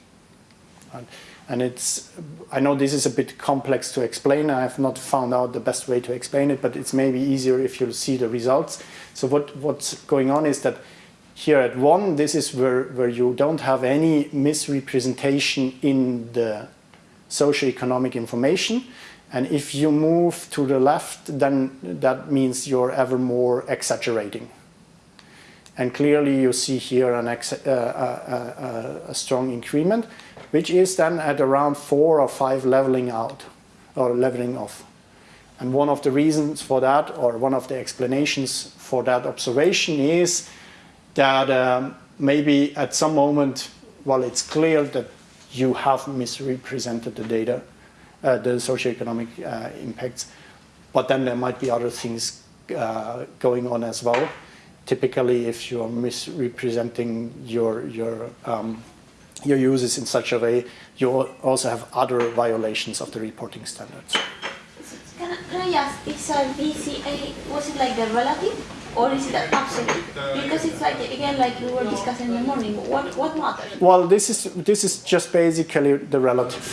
[SPEAKER 2] And, and it's, I know this is a bit complex to explain. I have not found out the best way to explain it, but it's maybe easier if you see the results. So what, what's going on is that here at one, this is where, where you don't have any misrepresentation in the socioeconomic information. And if you move to the left, then that means you're ever more exaggerating. And clearly you see here an ex uh, uh, uh, a strong increment, which is then at around four or five leveling out or leveling off. And one of the reasons for that, or one of the explanations for that observation is that um, maybe at some moment, well, it's clear that you have misrepresented the data, uh, the socioeconomic uh, impacts, but then there might be other things uh, going on as well. Typically, if you're misrepresenting your your um, your uses in such a way, you also have other violations of the reporting standards.
[SPEAKER 4] Can I, can I ask, is a VCA, was it like the relative Or is it absolute? Because it's like, again, like we were discussing in the morning, what, what matters?
[SPEAKER 2] Well, this is this is just basically the relative.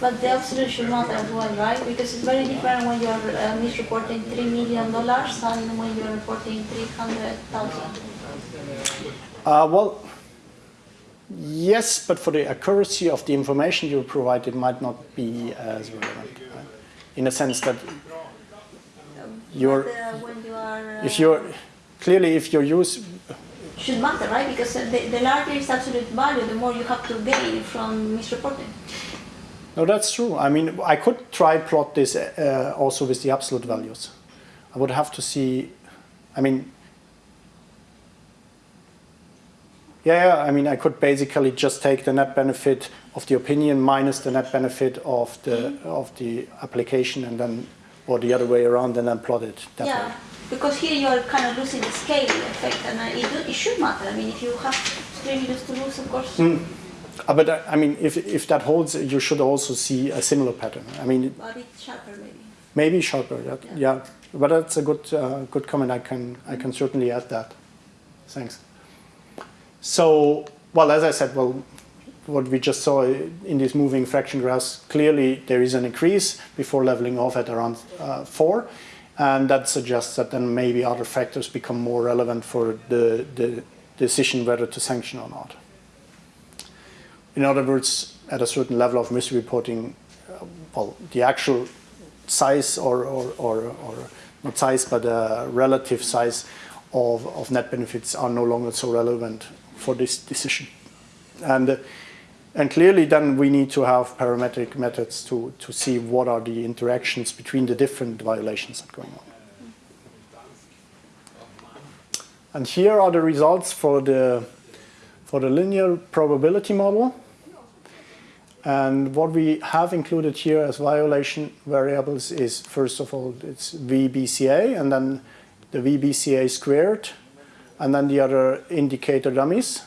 [SPEAKER 4] But the absolute should matter as well, right? Because it's very different when you're uh, misreporting three million dollars than when you're reporting three hundred thousand.
[SPEAKER 2] Uh, well, yes, but for the accuracy of the information you provide, it might not be as relevant. right? In a sense that you're,
[SPEAKER 4] But, uh, are,
[SPEAKER 2] if you're clearly if you use
[SPEAKER 4] should matter, right? Because the, the larger is absolute value, the more you have to gain from misreporting.
[SPEAKER 2] No, that's true. I mean, I could try plot this uh, also with the absolute values. I would have to see. I mean, yeah, yeah, I mean, I could basically just take the net benefit of the opinion minus the net benefit of the of the application, and then or the other way around, and then plot it that
[SPEAKER 4] Yeah,
[SPEAKER 2] way.
[SPEAKER 4] Because here you're kind of losing the scale effect, and uh, it, do- it should matter. I mean, if you have three millions to lose, of course,
[SPEAKER 2] Uh, but uh, I mean, if if that holds, you should also see a similar pattern. I mean,
[SPEAKER 4] a bit sharper maybe.
[SPEAKER 2] Maybe sharper. That, yeah. but that's a good uh, good comment. I can I can certainly add that. Thanks. So, well, as I said, well, what we just saw in these moving fraction graphs, clearly there is an increase before leveling off at around uh, four, and that suggests that then maybe other factors become more relevant for the the decision whether to sanction or not. In other words, at a certain level of misreporting, uh, well, the actual size or, or, or, or not size, but uh, relative size of, of net benefits are no longer so relevant for this decision. And, uh, and clearly then we need to have parametric methods to, to see what are the interactions between the different violations that are going on. And here are the results for the, for the linear probability model. And what we have included here as violation variables is, first of all, it's VBCA, and then the VBCA squared, and then the other indicator dummies.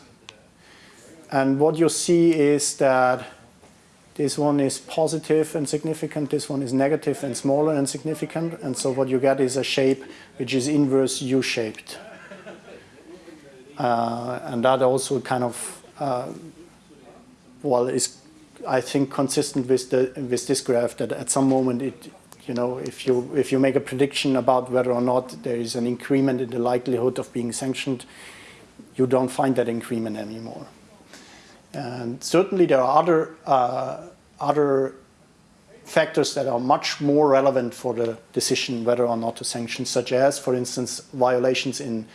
[SPEAKER 2] And what you see is that this one is positive and significant, this one is negative and smaller and significant, and so what you get is a shape which is inverse U-shaped. Uh, and that also kind of, uh, well, is I think consistent with the with this graph that at some moment it you know if you if you make a prediction about whether or not there is an increment in the likelihood of being sanctioned you don't find that increment anymore and certainly there are other uh, other factors that are much more relevant for the decision whether or not to sanction such as for instance violations in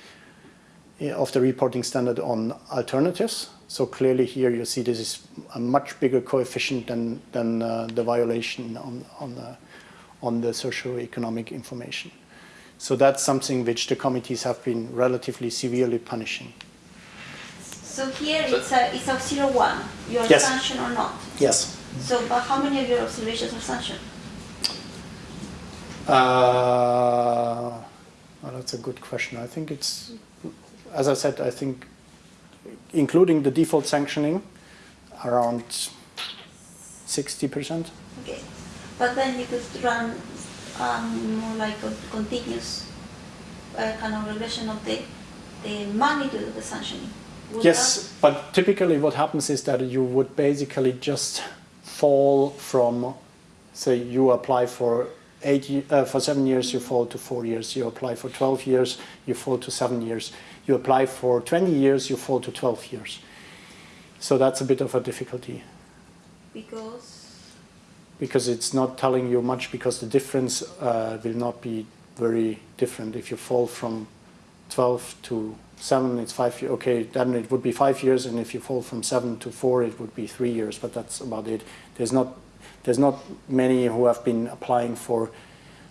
[SPEAKER 2] of the reporting standard on alternatives so clearly here you see this is a much bigger coefficient than, than uh, the violation on, on, the, on the socioeconomic information. So that's something which the committees have been relatively severely punishing.
[SPEAKER 4] So here it's a, it's a zero one, you're
[SPEAKER 2] Yes.
[SPEAKER 4] sanctioned or not.
[SPEAKER 2] Yes.
[SPEAKER 4] So, but how many of your observations are sanctioned?
[SPEAKER 2] Uh, well, that's a good question. I think it's, as I said, I think including the default sanctioning, around 60%.
[SPEAKER 4] Okay, but then you could run um, more like a continuous uh, kind of regression of the, the magnitude of the sanctioning.
[SPEAKER 2] Yes, but typically what happens is that you would basically just fall from, say, you apply for eight, uh, for seven years, you fall to four years. You apply for 12 years, you fall to seven years. You apply for 20 years, you fall to 12 years. So that's a bit of a difficulty
[SPEAKER 4] Because,
[SPEAKER 2] because it's not telling you much because the difference uh, will not be very different. If you fall from 12 to 7, it's 5 years. Okay, then it would be 5 years, and if you fall from 7 to 4, it would be 3 years, but that's about it. There's not, there's not many who have been applying for,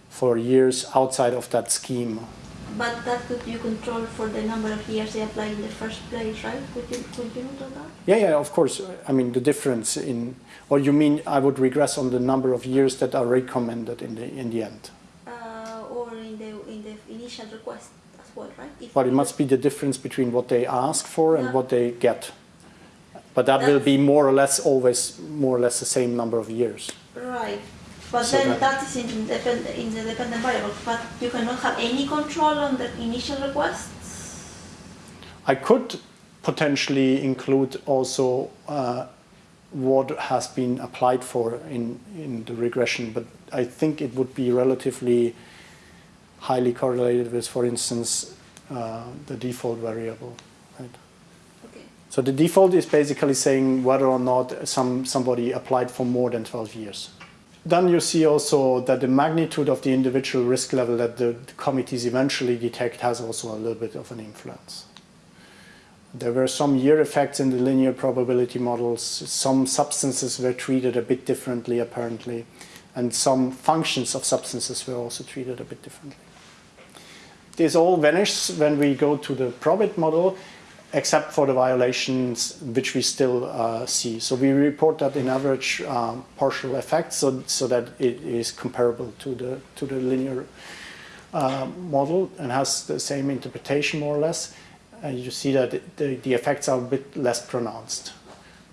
[SPEAKER 2] for years outside of that scheme.
[SPEAKER 4] but that could you control for the number of years they apply in the first place, right? Could you, could you do that?
[SPEAKER 2] Yeah, yeah, of course. I mean, the difference in, or you mean I would regress on the number of years that are recommended in the, in the end?
[SPEAKER 4] Uh, or in the, in the initial request well, right? If
[SPEAKER 2] But it must be the difference between what they ask for and
[SPEAKER 4] Yeah.
[SPEAKER 2] what they get. But that will be more or less always more or less the same number of years.
[SPEAKER 4] Right. But
[SPEAKER 2] So
[SPEAKER 4] then
[SPEAKER 2] that-
[SPEAKER 4] that is independent, in the dependent variable, but you cannot have any control on the initial requests?
[SPEAKER 2] I could potentially include also uh, what has been applied for in, in the regression, but I think it would be relatively highly correlated with, for instance, uh, the default variable. Right?
[SPEAKER 4] Okay.
[SPEAKER 2] So the default is basically saying whether or not some, somebody applied for more than 12 years. Then you see also that the magnitude of the individual risk level that the, the committees eventually detect has also a little bit of an influence. There were some year effects in the linear probability models. Some substances were treated a bit differently, apparently, and some functions of substances were also treated a bit differently. This all vanishes when we go to the probit model, except for the violations which we still uh, see. So we report that in average um, partial effects, so, so that it is comparable to the to the linear uh, model and has the same interpretation more or less. And you see that the, the effects are a bit less pronounced.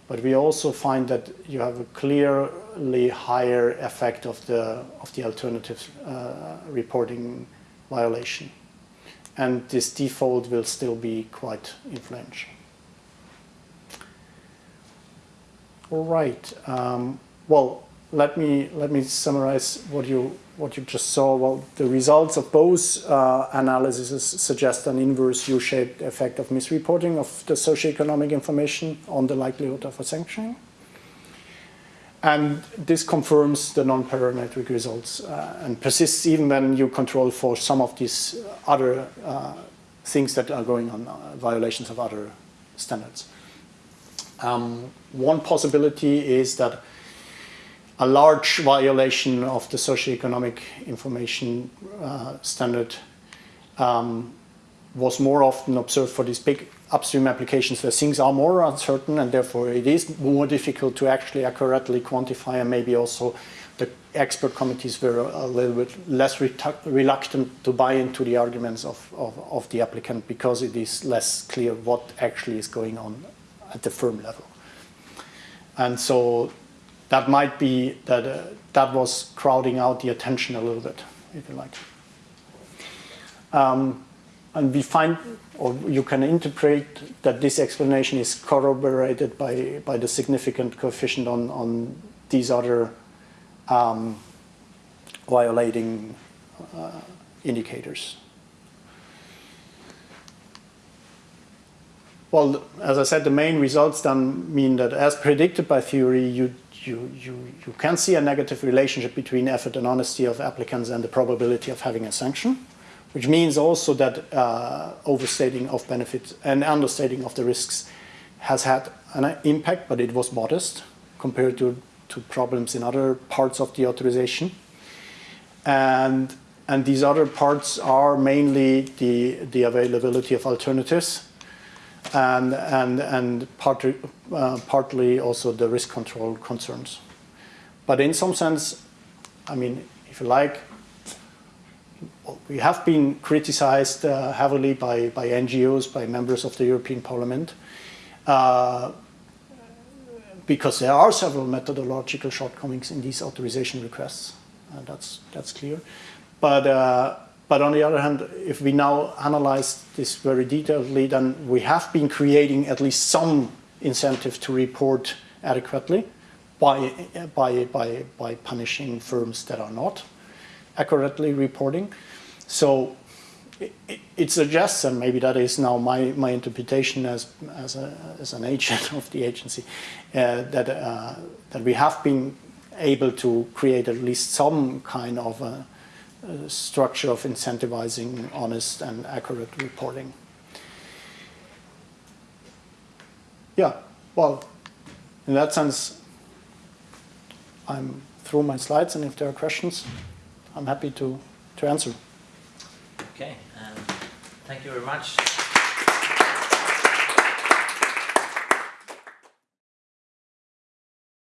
[SPEAKER 2] But we also find that you have a clearly higher effect of the of the alternative uh, reporting violation and this default will still be quite influential. All right. Um, well, let me let me summarize what you what you just saw. Well, the results of both uh, analyses suggest an inverse U-shaped effect of misreporting of the socioeconomic information on the likelihood of a sanctioning. And this confirms the non-parametric results uh, and persists even when you control for some of these other uh, things that are going on, uh, violations of other standards. Um, one possibility is that a large violation of the socioeconomic information uh, standard um, was more often observed for these big upstream applications where things are more uncertain and therefore it is more difficult to actually accurately quantify and maybe also the expert committees were a little bit less reluctant to buy into the arguments of, of, of, the applicant because it is less clear what actually is going on at the firm level. And so that might be that uh, that was crowding out the attention a little bit, if you like. Um, and we find, or you can interpret that this explanation is corroborated by, by the significant coefficient on, on these other um, violating uh, indicators. Well, as I said, the main results then mean that as predicted by theory, you, you, you, you can see a negative relationship between effort and honesty of applicants and the probability of having a sanction which means also that uh, overstating of benefits and understating of the risks has had an impact, but it was modest compared to, to problems in other parts of the authorization. And, and these other parts are mainly the, the availability of alternatives and, and, and partly, uh, partly also the risk control concerns. But in some sense, I mean, if you like, we have been criticized uh, heavily by, by NGOs, by members of the European Parliament, uh, because there are several methodological shortcomings in these authorization requests. Uh, that's, that's clear. But, uh, but on the other hand, if we now analyze this very detailedly, then we have been creating at least some incentive to report adequately by, by, by, by punishing firms that are not accurately reporting. So it, it, suggests, and maybe that is now my, my interpretation as, as, a, as an agent of the agency, uh, that, uh, that we have been able to create at least some kind of a, a structure of incentivizing honest and accurate reporting. Yeah, well, in that sense, I'm through my slides, and if there are questions, I'm happy to, to answer.
[SPEAKER 1] Okay, um, thank you very much.